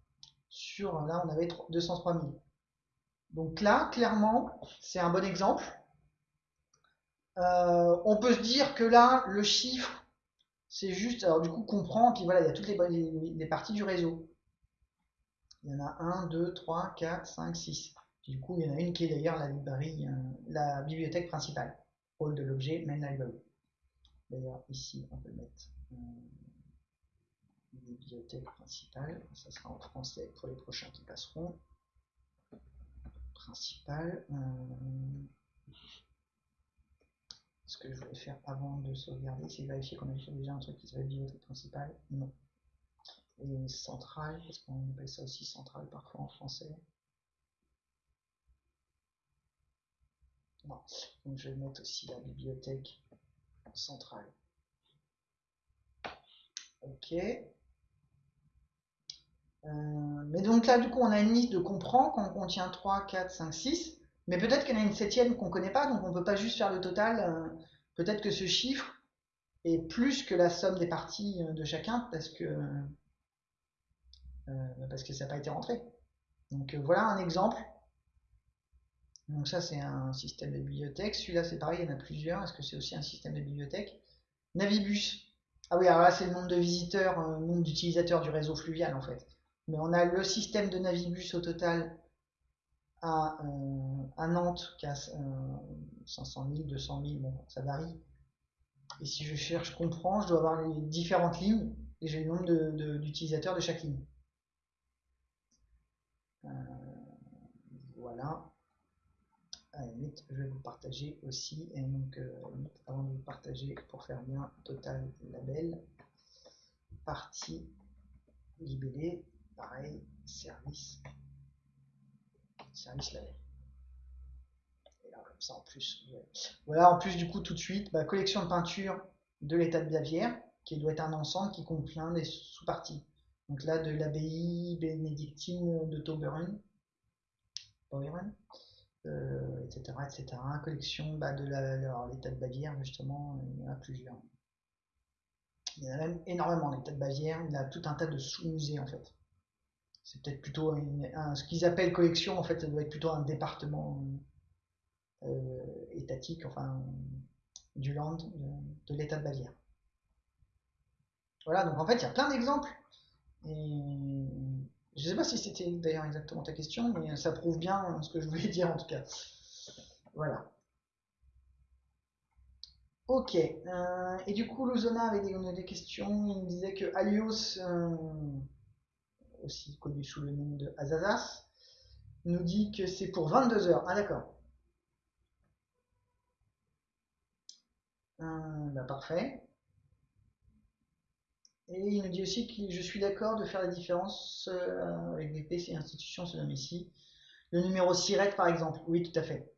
Sur là, on avait 203 000. Donc là, clairement, c'est un bon exemple. Euh, on peut se dire que là, le chiffre, c'est juste, alors du coup, comprend, puis voilà, il y a toutes les, parties du réseau. Il y en a 1, 2, 3, 4, 5, 6. du coup, il y en a une qui est d'ailleurs la euh, la bibliothèque principale, hall de l'objet, main library. D'ailleurs, ici, on peut mettre euh, bibliothèque principale, ça sera en français pour les prochains qui passeront principal. Euh, ce que je voulais faire avant de sauvegarder, c'est vérifier qu'on a déjà un truc qui s'appelle bibliothèque principale. Non. Et centrale, parce qu'on appelle ça aussi centrale parfois en français. Non. Donc je vais mettre aussi la bibliothèque centrale. Ok. Euh, mais donc là, du coup, on a une liste de comprend qu'on contient 3, 4, 5, 6. Mais peut-être qu'il y en a une septième qu'on ne connaît pas, donc on ne peut pas juste faire le total. Euh, peut-être que ce chiffre est plus que la somme des parties euh, de chacun parce que, parce que ça n'a pas été rentré. Donc voilà un exemple. Donc ça, c'est un système de bibliothèque. Celui-là, c'est pareil, il y en a plusieurs. Est-ce que c'est aussi un système de bibliothèque? Navibus. Ah oui, alors là, c'est le nombre de visiteurs, le nombre d'utilisateurs du réseau fluvial, en fait. Mais on a le système de Navibus au total à, euh, Nantes qui a 500 000, 200 000, bon, ça varie. Et si je cherche comprends, je dois avoir les différentes lignes et j'ai le nombre d'utilisateurs de, chaque ligne. Euh, voilà. je vais vous partager aussi. Et donc, euh, avant de vous partager, pour faire bien, total label, partie libellée, pareil, service, service label. Et là, comme ça, en plus, voilà, en plus, du coup, tout de suite, bah, collection de peinture de l'état de Bavière, qui doit être un ensemble qui contient des sous-parties. Donc là, de l'abbaye bénédictine de Tauberin, euh, etc., etc. Collection bah, de l'état de Bavière, justement, il y en a plusieurs. Il y en a même énormément, l'état de Bavière, il a tout un tas de sous-musées, en fait c'est peut-être plutôt ce qu'ils appellent collection, en fait, ça doit être plutôt un département euh, étatique, enfin, du Land, de, l'État de Bavière. Voilà, donc en fait, il y a plein d'exemples. Et je ne sais pas si c'était d'ailleurs exactement ta question, mais ça prouve bien ce que je voulais dire en tout cas. Voilà. Ok. Euh, et du coup, Luzona avait des, questions. Il me disait que Alios, euh, aussi connu sous le nom de Azazas, nous dit que c'est pour 22 heures. Ah d'accord. Euh, bah, parfait. Et il nous dit aussi que je suis d'accord de faire la différence euh, avec des PC et institutions, ce ici. Le numéro SIRET par exemple, oui tout à fait.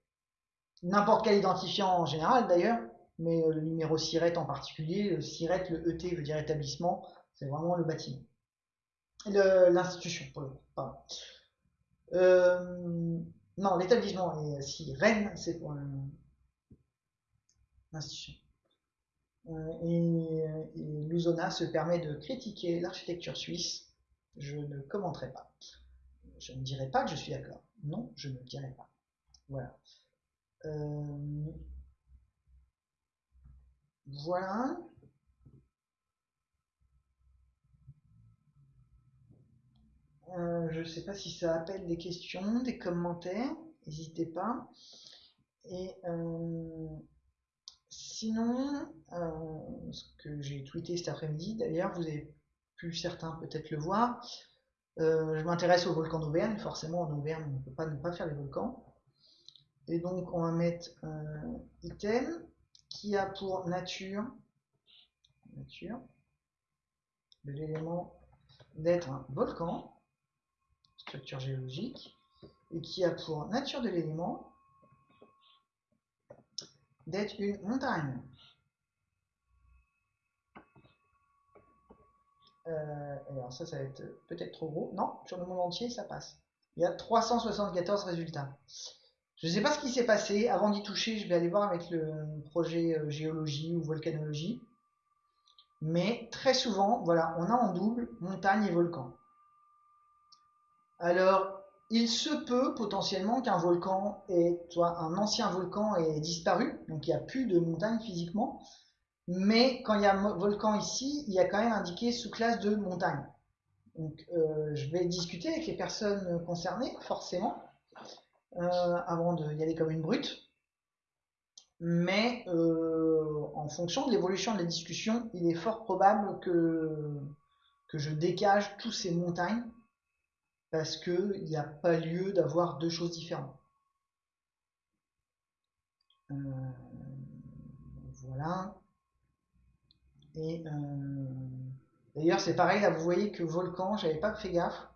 N'importe quel identifiant en général d'ailleurs, mais euh, le numéro SIRET en particulier, le SIRET, le ET veut dire établissement, c'est vraiment le bâtiment l'institution, pardon. Euh, non, l'établissement, et si Rennes, c'est pour l'institution. Euh, et, et Luzona se permet de critiquer l'architecture suisse. Je ne commenterai pas. Je ne dirai pas que je suis d'accord. Non, je ne dirai pas. Voilà. Euh, voilà. Euh, je ne sais pas si ça appelle des questions, des commentaires. N'hésitez pas. Et euh, sinon, euh, ce que j'ai tweeté cet après-midi, d'ailleurs, vous avez pu certains peut-être le voir. je m'intéresse au volcan d'Auvergne. Forcément, en Auvergne, on ne peut pas ne pas faire les volcans. Et donc, on va mettre un item qui a pour nature, nature l'élément d'être un volcan structure géologique, et qui a pour nature de l'élément d'être une montagne. Euh, alors ça, ça va être peut-être trop gros. Non, sur le monde entier, ça passe. Il y a 374 résultats. Je ne sais pas ce qui s'est passé. Avant d'y toucher, je vais aller voir avec le projet euh, géologie ou volcanologie. Mais très souvent, voilà, on a en double montagne et volcan. Alors, il se peut potentiellement qu'un volcan soit un ancien volcan ait disparu, donc il n'y a plus de montagne physiquement, mais quand il y a un volcan ici, il y a quand même indiqué sous-classe de montagne. Donc, euh, je vais discuter avec les personnes concernées, forcément, euh, avant d'y aller comme une brute. Mais euh, en fonction de l'évolution de la discussion, il est fort probable que, que je dégage tous ces montagnes parce qu'il n'y a pas lieu d'avoir deux choses différentes. Euh, voilà. Et euh, d'ailleurs, c'est pareil, là, vous voyez que volcan, j'avais pas fait gaffe.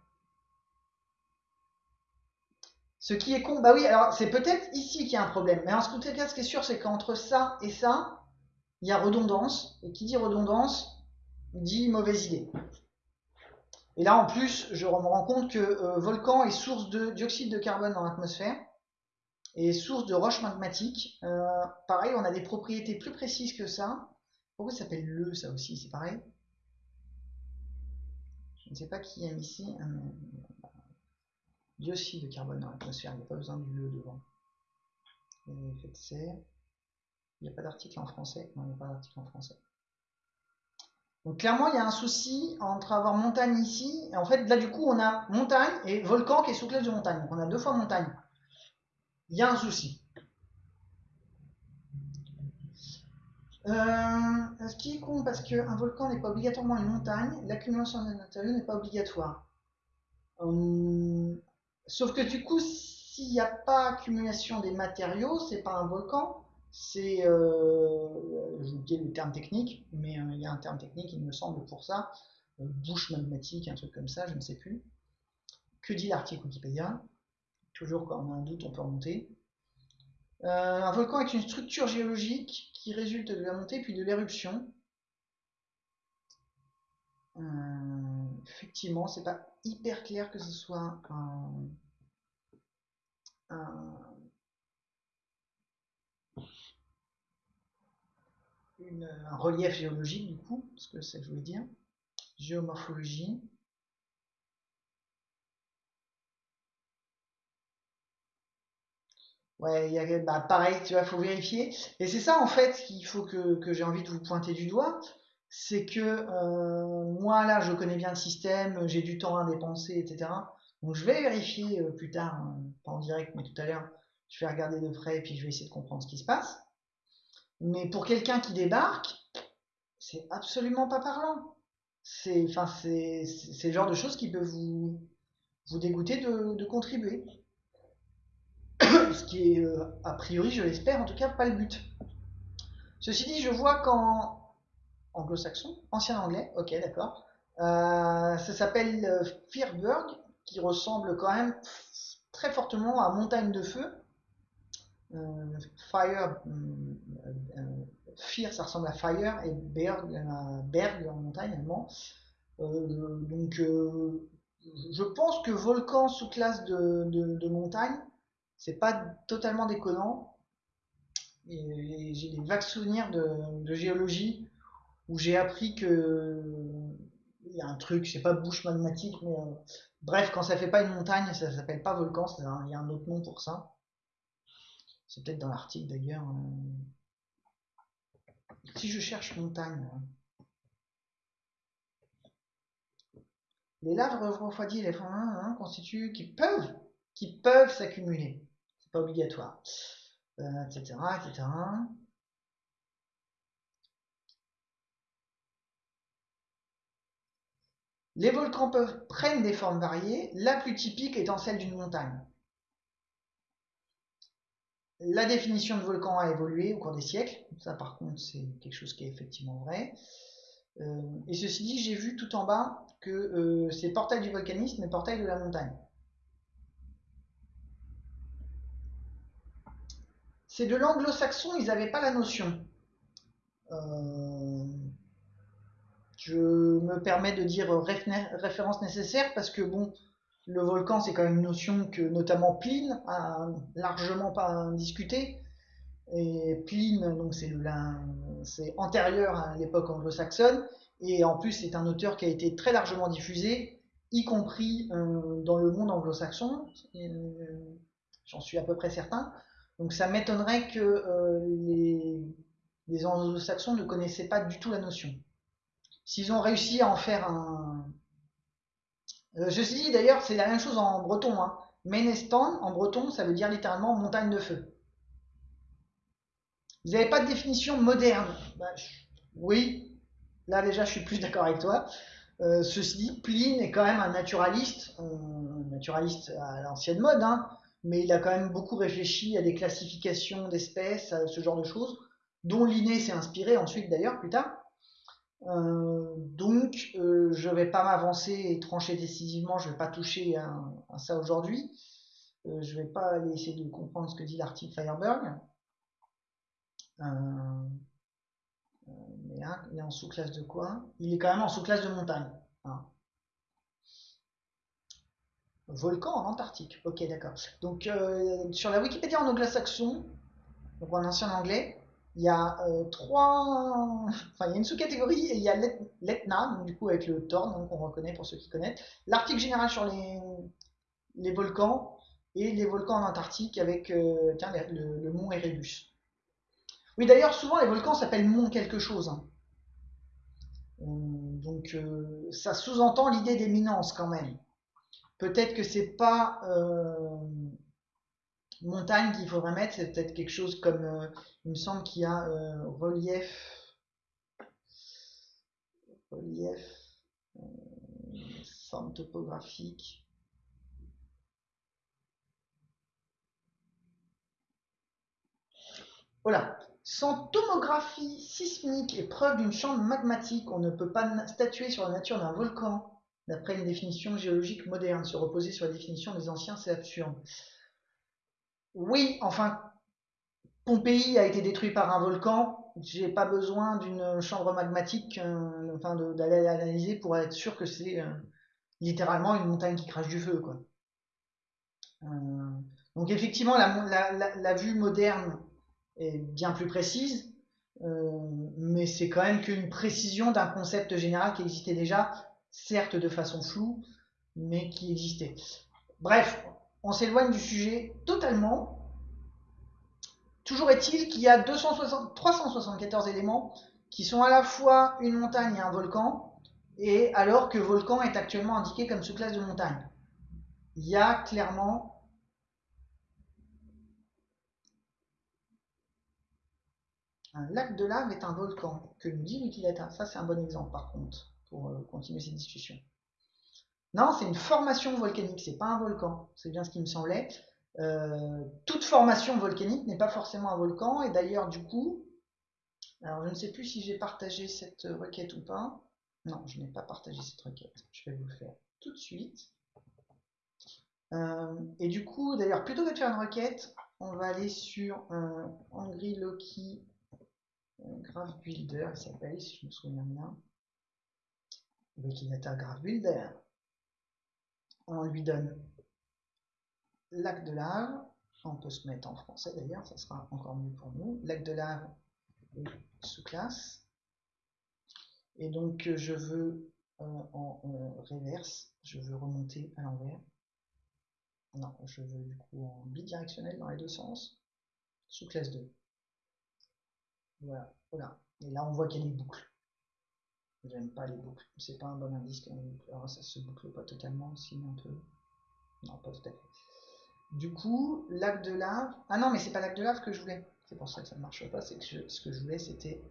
Ce qui est con, bah oui, alors c'est peut-être ici qu'il y a un problème. Mais en tout cas, ce qui est sûr, c'est qu'entre ça et ça, il y a redondance. Et qui dit redondance, dit mauvaise idée. Et là, en plus, je me rends compte que euh, volcan est source de dioxyde de carbone dans l'atmosphère et source de roches magmatiques. Euh, pareil, on a des propriétés plus précises que ça. Pourquoi ça s'appelle le, ça aussi C'est pareil? Je ne sais pas qui aime ici. dioxyde de carbone dans l'atmosphère, il n'y a pas besoin du le devant. Il n'y a pas d'article en français. Non, il n'y a pas d'article en français. Donc clairement, il y a un souci entre avoir montagne ici, et en fait, là du coup, on a montagne et volcan qui est sous classe de montagne. Donc on a deux fois montagne. Il y a un souci. Euh, ce qui est con, parce qu'un volcan n'est pas obligatoirement une montagne, l'accumulation de matériaux n'est pas obligatoire. Euh, sauf que du coup, s'il n'y a pas accumulation des matériaux, c'est pas un volcan, c'est, euh, vous dis le terme technique, mais euh, il y a un terme technique, il me semble, pour ça, euh, bouche magmatique, un truc comme ça, je ne sais plus. Que dit l'article Wikipédia? Toujours quand on a un doute, on peut remonter. un volcan est une structure géologique qui résulte de la montée puis de l'éruption. effectivement, c'est pas hyper clair que ce soit un relief géologique du coup, parce que ça je voulais dire, géomorphologie. Ouais, y bah, pareil, tu vois, faut vérifier. Et c'est ça en fait qu'il faut que, que j'ai envie de vous pointer du doigt, c'est que euh, moi là, je connais bien le système, j'ai du temps à dépenser, etc. Donc je vais vérifier euh, plus tard, hein, pas en direct, mais tout à l'heure, je vais regarder de près et puis je vais essayer de comprendre ce qui se passe. Mais pour quelqu'un qui débarque, c'est absolument pas parlant. C'est enfin, le genre de choses qui peuvent vous, vous dégoûter de, contribuer. Ce qui est, euh, a priori, je l'espère, en tout cas, pas le but. Ceci dit, je vois qu'en anglo-saxon, ancien anglais, ok, d'accord, euh, ça s'appelle euh, qui ressemble quand même très fortement à Montagne de Feu, euh, fire, euh, euh, Fear, ça ressemble à Fire, et Berg, Berg en montagne allemand. donc, je pense que volcan sous classe de, de, montagne, c'est pas totalement déconnant. J'ai des vagues souvenirs de, géologie où j'ai appris que il y a un truc, je sais pas, bouche magmatique, mais bref, quand ça fait pas une montagne, ça s'appelle pas volcan, il y a un autre nom pour ça. C'est peut-être dans l'article d'ailleurs. Euh. Si je cherche montagne, Les laves refroidies les fonds constituent, qui peuvent, qui peuvent s'accumuler. C'est pas obligatoire, etc., etc. Les volcans peuvent, prennent des formes variées, la plus typique étant celle d'une montagne. La définition de volcan a évolué au cours des siècles, ça par contre c'est quelque chose qui est effectivement vrai. Euh, et ceci dit, j'ai vu tout en bas que euh, c'est portail du volcanisme et portail de la montagne. C'est de l'anglo-saxon, ils n'avaient pas la notion. Euh, je me permets de dire référence nécessaire parce que bon, le volcan c'est quand même une notion que notamment Pline a largement pas discuté. Et Pline, donc c'est c'est antérieur à l'époque anglo-saxonne et en plus c'est un auteur qui a été très largement diffusé, y compris euh, dans le monde anglo-saxon. Euh, j'en suis à peu près certain. Donc ça m'étonnerait que euh, les, les anglo-saxons ne connaissaient pas du tout la notion. S'ils ont réussi à en faire un... Euh, suis dit d'ailleurs, c'est la même chose en breton. Hein. Menestan, en breton, ça veut dire littéralement montagne de feu. Vous n'avez pas de définition moderne bah, Oui, là déjà je suis plus d'accord avec toi. Euh, ceci dit, Pline est quand même un naturaliste, naturaliste à l'ancienne mode, hein, mais il a quand même beaucoup réfléchi à des classifications d'espèces, à ce genre de choses, dont Linné s'est inspiré ensuite d'ailleurs plus tard. Euh, donc, euh, je vais pas m'avancer et trancher décisivement, je vais pas toucher à, ça aujourd'hui. Euh, je vais pas aller essayer de comprendre ce que dit l'article Fireberg. mais hein, il est en sous-classe de quoi? Il est quand même en sous-classe de montagne. Hein. Volcan en Antarctique. Ok, d'accord. Donc, sur la Wikipédia en anglo-saxon, donc en ancien anglais, il y a euh, trois, enfin il y a une sous-catégorie et il y a l'Etna, du coup avec le Thorn, qu'on reconnaît pour ceux qui connaissent. L'article général sur les, les volcans et les volcans en Antarctique avec euh, tiens, le, mont Erebus. Oui d'ailleurs souvent les volcans s'appellent mont quelque chose. Hein. Euh, donc ça sous-entend l'idée d'éminence quand même. Peut-être que c'est pas montagne qu'il faudrait mettre, c'est peut-être quelque chose comme, euh, il me semble qu'il y a euh, relief, relief, euh, topographique. Voilà. Sans tomographie sismique et preuve d'une chambre magmatique, on ne peut pas statuer sur la nature d'un volcan. D'après une définition géologique moderne, se reposer sur la définition des anciens, c'est absurde. Oui, enfin, Pompéi a été détruit par un volcan. J'ai pas besoin d'une chambre magmatique, euh, enfin, d'aller analyser pour être sûr que c'est euh, littéralement une montagne qui crache du feu, quoi. Euh, donc effectivement, la, vue moderne est bien plus précise, mais c'est quand même qu'une précision d'un concept général qui existait déjà, certes de façon floue, mais qui existait. Bref, on s'éloigne du sujet totalement. Toujours est-il qu'il y a 374 éléments qui sont à la fois une montagne et un volcan, et alors que volcan est actuellement indiqué comme sous-classe de montagne. Il y a clairement un lac de lave est un volcan, que nous dit Wikidata. Ça, c'est un bon exemple, par contre, pour euh, continuer cette discussion. Non, c'est une formation volcanique, c'est pas un volcan. C'est bien ce qui me semblait. Euh, toute formation volcanique n'est pas forcément un volcan, et d'ailleurs, du coup, alors je ne sais plus si j'ai partagé cette requête ou pas. Non, je n'ai pas partagé cette requête. Je vais vous le faire tout de suite. Euh, et du coup, d'ailleurs, plutôt que de faire une requête, on va aller sur un Angry Loki euh, Graph Builder, il s'appelle, si je me souviens bien. Wikidata Graph Builder on lui donne lac de lave, on peut se mettre en français d'ailleurs, ça sera encore mieux pour nous, lac de lave sous-classe. Et donc je veux euh, en, en reverse, je veux remonter à l'envers. Non, je veux du coup en bidirectionnel dans les deux sens, sous-classe 2. Voilà, voilà. Et là on voit qu'il y a des boucles. J'aime pas les boucles. C'est pas un bon indice quand même. Alors, ça se boucle pas totalement aussi, un peu. Non, pas tout à fait. Du coup, lac de lave. Ah non, mais c'est pas lac de lave que je voulais. C'est pour ça que ça ne marche pas. C'est que ce que je voulais, c'était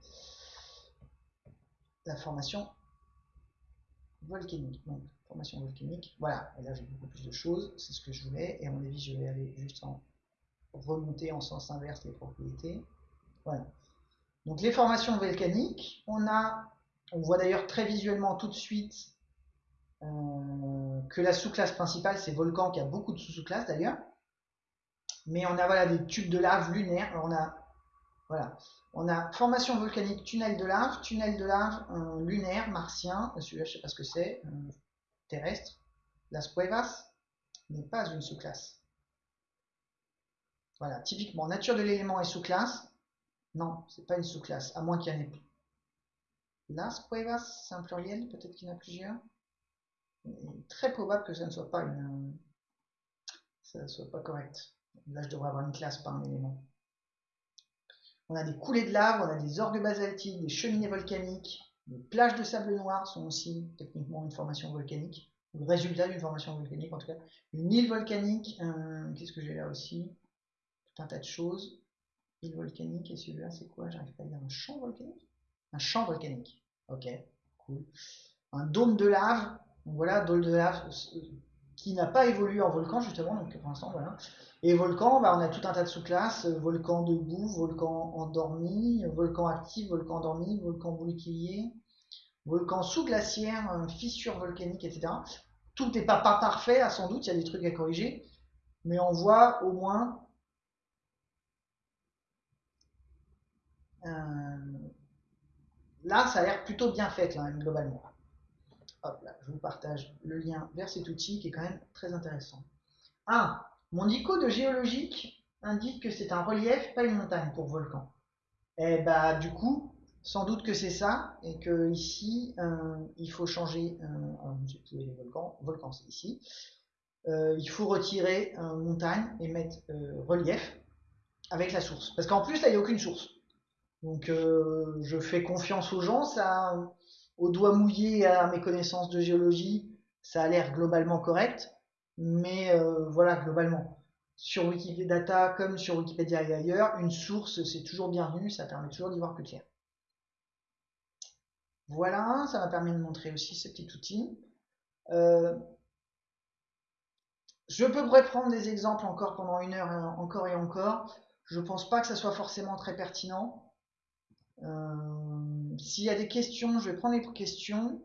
la formation volcanique. Donc, formation volcanique. Voilà. Et là, j'ai beaucoup plus de choses. C'est ce que je voulais. Et à mon avis, je vais aller juste en remonter en sens inverse les propriétés. Voilà. Donc, les formations volcaniques, on a, on voit d'ailleurs très visuellement tout de suite euh, que la sous-classe principale, c'est volcan, qui a beaucoup de sous-classes d'ailleurs. Mais on a des tubes de lave lunaires. on a, voilà, on a formation volcanique, tunnel de lave, tunnel de lave euh, lunaire, martien. Celui-là, je sais pas ce que c'est. Euh, terrestre. Las Cuevas n'est pas une sous-classe. Voilà, typiquement, nature de l'élément est sous-classe. Non, c'est pas une sous-classe, à moins qu'il y en ait plus. Las Cuevas, c'est un pluriel, peut-être qu'il y en a plusieurs. très probable que ça ne soit pas une. Ça ne soit pas correct. Là, je devrais avoir une classe par un élément. On a des coulées de lave, on a des orgues basaltiques, des cheminées volcaniques, des plages de sable noir sont aussi techniquement une formation volcanique, le résultat d'une formation volcanique en tout cas. Une île volcanique, qu'est-ce que j'ai là aussi? Tout un tas de choses. Île volcanique, et celui-là c'est quoi? J'arrive pas à dire un champ volcanique? Un champ volcanique. Ok, cool. Un dôme de lave, donc voilà, dôme de lave euh, qui n'a pas évolué en volcan justement, donc pour l'instant voilà. Et volcan, bah, on a tout un tas de sous-classes, volcan debout, volcan endormi, volcan actif, volcan endormi, volcan bouclier, volcan sous-glaciaire, euh, fissure volcanique, etc. Tout n'est pas, pas parfait, sans doute, il y a des trucs à corriger, mais on voit au moins euh, là, ça a l'air plutôt bien fait globalement. Hop là, je vous partage le lien vers cet outil qui est quand même très intéressant. Ah, mon ICO de géologique indique que c'est un relief, pas une montagne pour volcan. Eh bah du coup, sans doute que c'est ça, et que ici, euh, il faut changer, euh, les volcans, volcan c'est ici, euh, il faut retirer montagne et mettre relief avec la source. Parce qu'en plus, là, il n'y a aucune source. Donc je fais confiance aux gens, ça, au doigt mouillé à mes connaissances de géologie, ça a l'air globalement correct. Mais euh, voilà, globalement, sur Wikidata comme sur Wikipédia et ailleurs, une source, c'est toujours bienvenu, ça permet toujours d'y voir plus clair. Voilà, ça m'a permis de montrer aussi ce petit outil. Euh, je peux prendre des exemples encore pendant une heure, encore et encore. Je ne pense pas que ça soit forcément très pertinent. Euh, s'il y a des questions, je vais prendre les questions.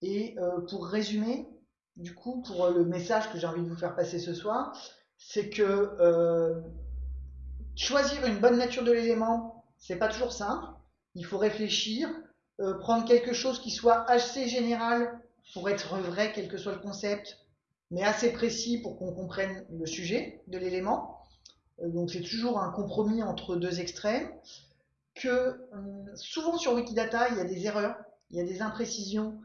Et pour résumer, du coup, pour euh, le message que j'ai envie de vous faire passer ce soir, c'est que euh, choisir une bonne nature de l'élément, c'est pas toujours simple. Il faut réfléchir, euh, prendre quelque chose qui soit assez général pour être vrai, quel que soit le concept, mais assez précis pour qu'on comprenne le sujet de l'élément. donc c'est toujours un compromis entre deux extrêmes. Que souvent sur Wikidata, il y a des erreurs, il y a des imprécisions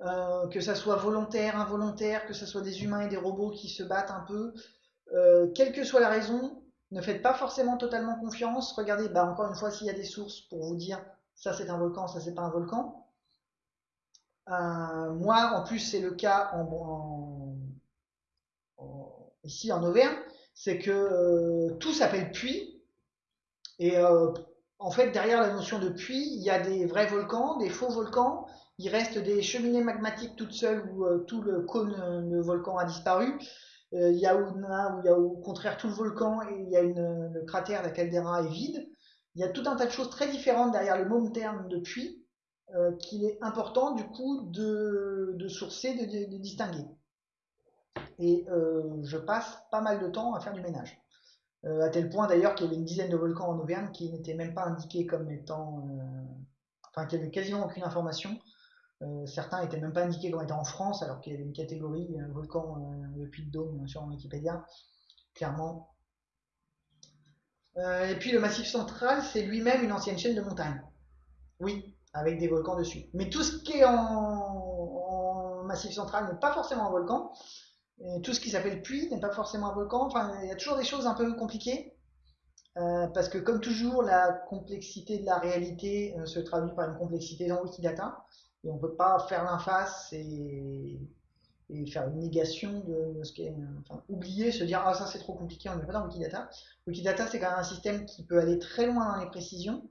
euh, que ça soit volontaire, involontaire, que ce soit des humains et des robots qui se battent un peu, euh, quelle que soit la raison, ne faites pas forcément totalement confiance. Regardez, bah, encore une fois, s'il y a des sources pour vous dire ça c'est un volcan, ça c'est pas un volcan. Euh, moi, en plus, c'est le cas ici en Auvergne, c'est que tout s'appelle puits. Et en fait, derrière la notion de puits, il y a des vrais volcans, des faux volcans, il reste des cheminées magmatiques toutes seules où euh, tout le cône de volcan a disparu. Euh, il y a où, il y a au contraire tout le volcan et il y a une, le cratère, la caldeira est vide. Il y a tout un tas de choses très différentes derrière le même terme de puits euh, qu'il est important du coup de, sourcer, de, distinguer. Et je passe pas mal de temps à faire du ménage. À tel point d'ailleurs qu'il y avait une dizaine de volcans en Auvergne qui n'étaient même pas indiqués comme étant... enfin, qui n'avaient quasiment aucune information euh, certains n'étaient même pas indiqués comme étant en France, alors qu'il y avait une catégorie un volcan euh, de Puy de Dôme sur Wikipédia, clairement. Euh, et puis le Massif central, c'est lui-même une ancienne chaîne de montagnes. Oui, avec des volcans dessus. Mais tout ce qui est en, Massif central n'est pas forcément un volcan. Tout ce qui s'appelle puits n'est pas forcément un volcan. Il y a toujours des choses un peu compliquées. parce que comme toujours, la complexité de la réalité se traduit par une complexité dans Wikidata. et on peut pas faire l'inface et, et faire une négation de ce qui est, enfin, oublier, se dire ah ça c'est trop compliqué, on ne met pas dans Wikidata. Wikidata c'est quand même un système qui peut aller très loin dans les précisions.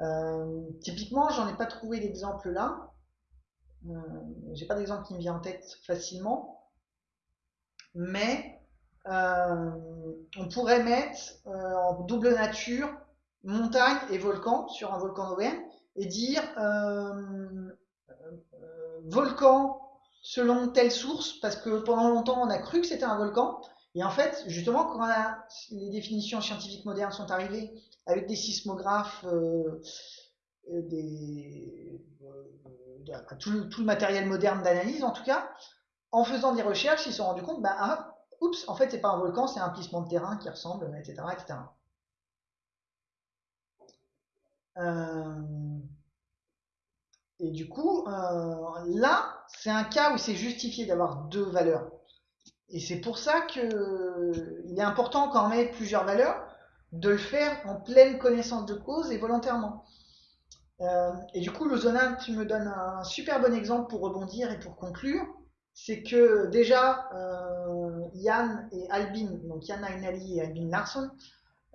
Euh, typiquement, j'en ai pas trouvé d'exemple là. Euh, J'ai pas d'exemple qui me vient en tête facilement, mais euh, on pourrait mettre euh, en double nature montagne et volcan sur un volcan d'Auvergne et dire euh, volcan selon telle source, parce que pendant longtemps on a cru que c'était un volcan, et en fait, justement, quand les définitions scientifiques modernes sont arrivées avec des sismographes, tout, le, matériel moderne d'analyse en tout cas, en faisant des recherches, ils se sont rendus compte, bah, ah, oups, en fait, c'est pas un volcan, c'est un plissement de terrain qui ressemble, etc. etc. Euh, et du coup, euh, là, c'est un cas où c'est justifié d'avoir deux valeurs. Et c'est pour ça qu'il est important quand on met plusieurs valeurs de le faire en pleine connaissance de cause et volontairement. Euh, et du coup, Lozona, tu me donnes un super bon exemple pour rebondir et pour conclure. C'est que déjà, euh, Yann et Albin, donc Yann Ainali et Albin Larson,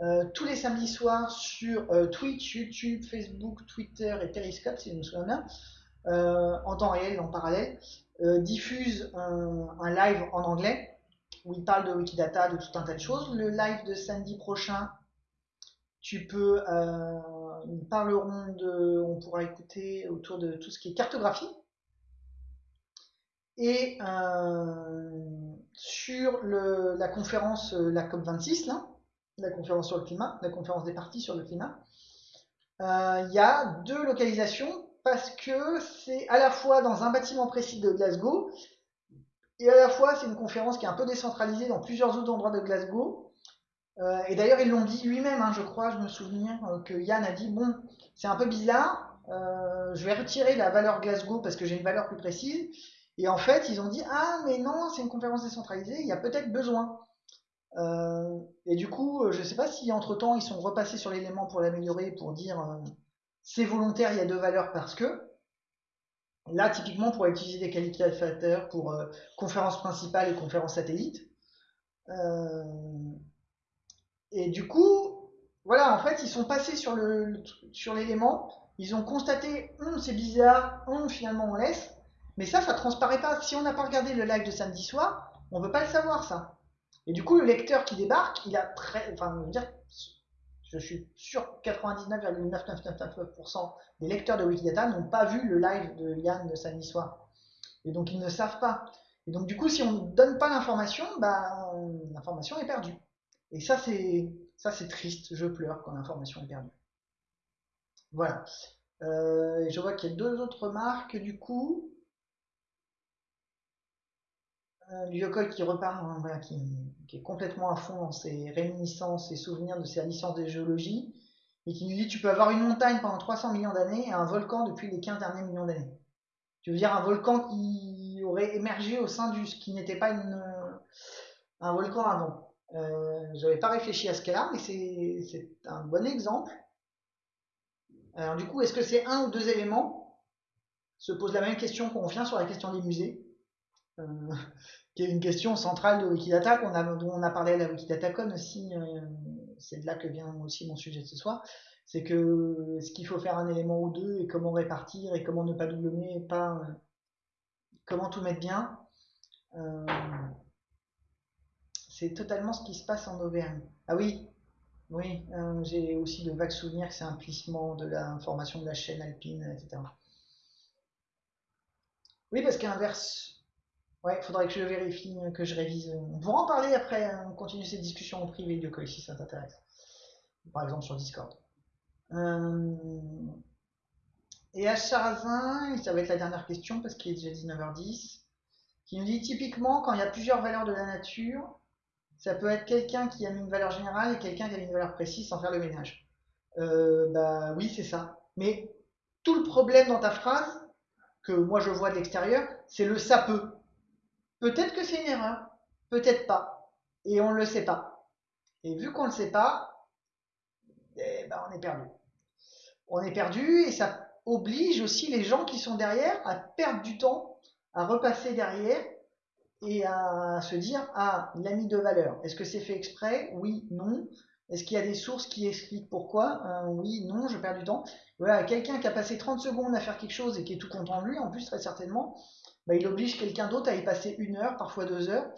euh, tous les samedis soirs sur euh, Twitch, YouTube, Facebook, Twitter et Periscope, si je me souviens en temps réel, en parallèle, diffusent un, live en anglais où ils parlent de Wikidata, de tout un tas de choses. Le live de samedi prochain, tu peux, ils parleront de, on pourra écouter autour de tout ce qui est cartographie. Et sur le, la conférence, la COP26, là, la conférence sur le climat, la conférence des partis sur le climat, euh, il y a deux localisations parce que c'est à la fois dans un bâtiment précis de Glasgow et à la fois c'est une conférence qui est un peu décentralisée dans plusieurs autres endroits de Glasgow. Euh, et d'ailleurs, ils l'ont dit lui-même, hein, je crois, je me souviens euh, que Yann a dit bon, c'est un peu bizarre, euh, je vais retirer la valeur Glasgow parce que j'ai une valeur plus précise. Et en fait, ils ont dit ah mais non, c'est une conférence décentralisée, il y a peut-être besoin. Euh, et du coup, euh, je ne sais pas si entre temps ils sont repassés sur l'élément pour l'améliorer, pour dire euh, c'est volontaire, il y a deux valeurs parce que. Là, typiquement, pour utiliser des qualificateurs pour euh, conférence principale et conférence satellite. Et du coup, voilà, en fait, ils sont passés sur le sur l'élément, ils ont constaté, hum, c'est bizarre, hum, finalement on laisse. Mais ça, ça transparaît pas. Si on n'a pas regardé le live de samedi soir, on ne peut pas le savoir, ça. Et du coup, le lecteur qui débarque, il a très, enfin, je veux dire, je suis sûr 99,9999% des lecteurs de Wikidata n'ont pas vu le live de Yann de samedi soir. Et donc, ils ne savent pas. Et donc, du coup, si on ne donne pas l'information, bah, l'information est perdue. Et ça, c'est, ça, c'est triste. Je pleure quand l'information est perdue. Voilà. Euh, je vois qu'il y a deux autres remarques, du coup. Euh, qui repart, hein, qui, est complètement à fond dans ses réminiscences et souvenirs de sa licence de géologie, et qui nous dit tu peux avoir une montagne pendant 300 millions d'années et un volcan depuis les 15 derniers millions d'années. Tu veux dire un volcan qui aurait émergé au sein du ce qui n'était pas un volcan avant. Euh, J'avais pas réfléchi à ce cas-là, mais c'est un bon exemple. Alors du coup, est-ce que c'est un ou deux éléments? Se pose la même question qu'on vient sur la question des musées. Euh, qui est une question centrale de Wikidata, qu'on a, dont on a parlé à la WikidataCon aussi, euh, c'est de là que vient aussi mon sujet de ce soir, c'est que est-ce qu'il faut faire un élément ou deux, et comment répartir, et comment ne pas doublonner, et pas, euh, comment tout mettre bien. C'est totalement ce qui se passe en Auvergne. Ah oui, oui, j'ai aussi de vagues souvenirs que c'est un plissement de l'information de la chaîne alpine, etc. Oui, parce qu'inverse, Ouais, faudrait que je vérifie, euh, que je révise. On pourra en parler après, hein. on continue cette discussion en privé, de si ça t'intéresse. Par exemple sur Discord. Euh... Et à Charazin, ça va être la dernière question parce qu'il est déjà 19h10, qui nous dit typiquement quand il y a plusieurs valeurs de la nature, ça peut être quelqu'un qui a mis une valeur générale et quelqu'un qui a mis une valeur précise sans faire le ménage. Euh, bah oui, c'est ça. Mais tout le problème dans ta phrase, que moi je vois de l'extérieur, c'est le ça peut. Peut-être que c'est une erreur, peut-être pas, et on ne le sait pas. Et vu qu'on ne le sait pas, eh ben on est perdu. On est perdu et ça oblige aussi les gens qui sont derrière à perdre du temps, à repasser derrière et à se dire ah il a mis de valeur. Est-ce que c'est fait exprès? Oui, non. Est-ce qu'il y a des sources qui expliquent pourquoi? Euh, Oui, non, je perds du temps. Voilà, quelqu'un qui a passé 30 secondes à faire quelque chose et qui est tout content de lui, en plus très certainement, bah, il oblige quelqu'un d'autre à y passer une heure, parfois deux heures.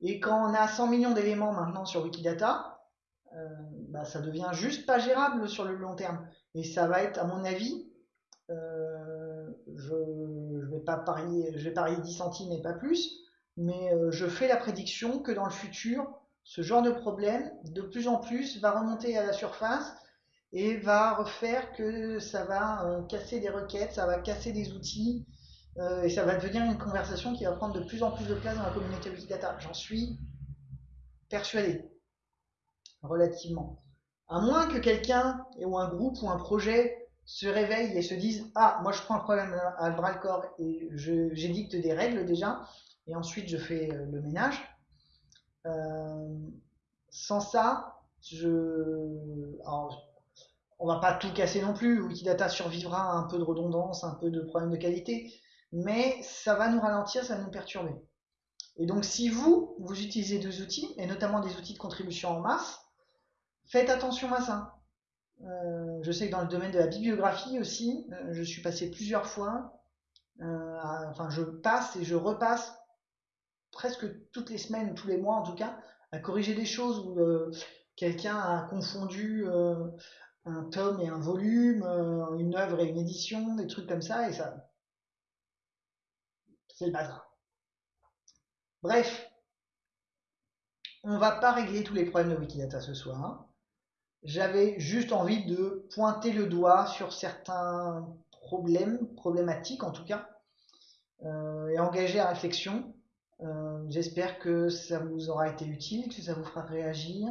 Et quand on a 100 millions d'éléments maintenant sur Wikidata, euh, bah, ça devient juste pas gérable sur le long terme. Et ça va être, à mon avis, euh, je, je vais pas parier 10 centimes et pas plus, mais euh, je fais la prédiction que dans le futur, ce genre de problème, de plus en plus, va remonter à la surface et va refaire que ça va euh, casser des requêtes, ça va casser des outils, euh, et ça va devenir une conversation qui va prendre de plus en plus de place dans la communauté Wikidata. J'en suis persuadé, relativement. À moins que quelqu'un ou un groupe ou un projet se réveille et se dise Ah, moi je prends un problème à bras le corps et j'édicte des règles déjà, et ensuite je fais euh, le ménage. Euh, sans ça, je. Alors, on va pas tout casser non plus. Wikidata survivra à un peu de redondance, un peu de problème de qualité, mais ça va nous ralentir, ça va nous perturber. Et donc, si vous, vous utilisez des outils, et notamment des outils de contribution en masse, faites attention à ça. Euh, je sais que dans le domaine de la bibliographie aussi, je suis passé plusieurs fois, enfin je passe et je repasse presque toutes les semaines, tous les mois en tout cas, à corriger des choses où euh, quelqu'un a confondu euh, un tome et un volume, euh, une œuvre et une édition, des trucs comme ça, et ça. C'est le bazar. Bref, on va pas régler tous les problèmes de Wikidata ce soir. J'avais juste envie de pointer le doigt sur certains problèmes, problématiques en tout cas, et engager la réflexion. Euh, j'espère que ça vous aura été utile, que ça vous fera réagir.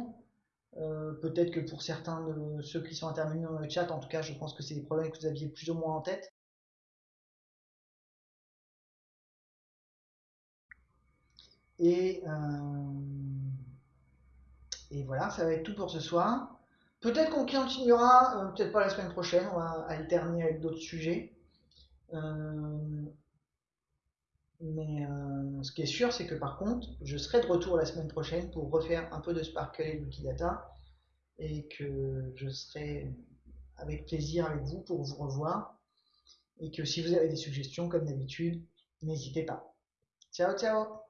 Euh, peut-être que pour certains de ceux qui sont intervenus dans le chat, en tout cas, je pense que c'est des problèmes que vous aviez plus ou moins en tête. Et, euh, et voilà, ça va être tout pour ce soir. Peut-être qu'on continuera, peut-être pas la semaine prochaine, on va alterner avec d'autres sujets. Mais euh, ce qui est sûr, c'est que par contre, je serai de retour la semaine prochaine pour refaire un peu de Sparkle et de Wikidata et que je serai avec plaisir avec vous pour vous revoir et que si vous avez des suggestions, comme d'habitude, n'hésitez pas. Ciao, ciao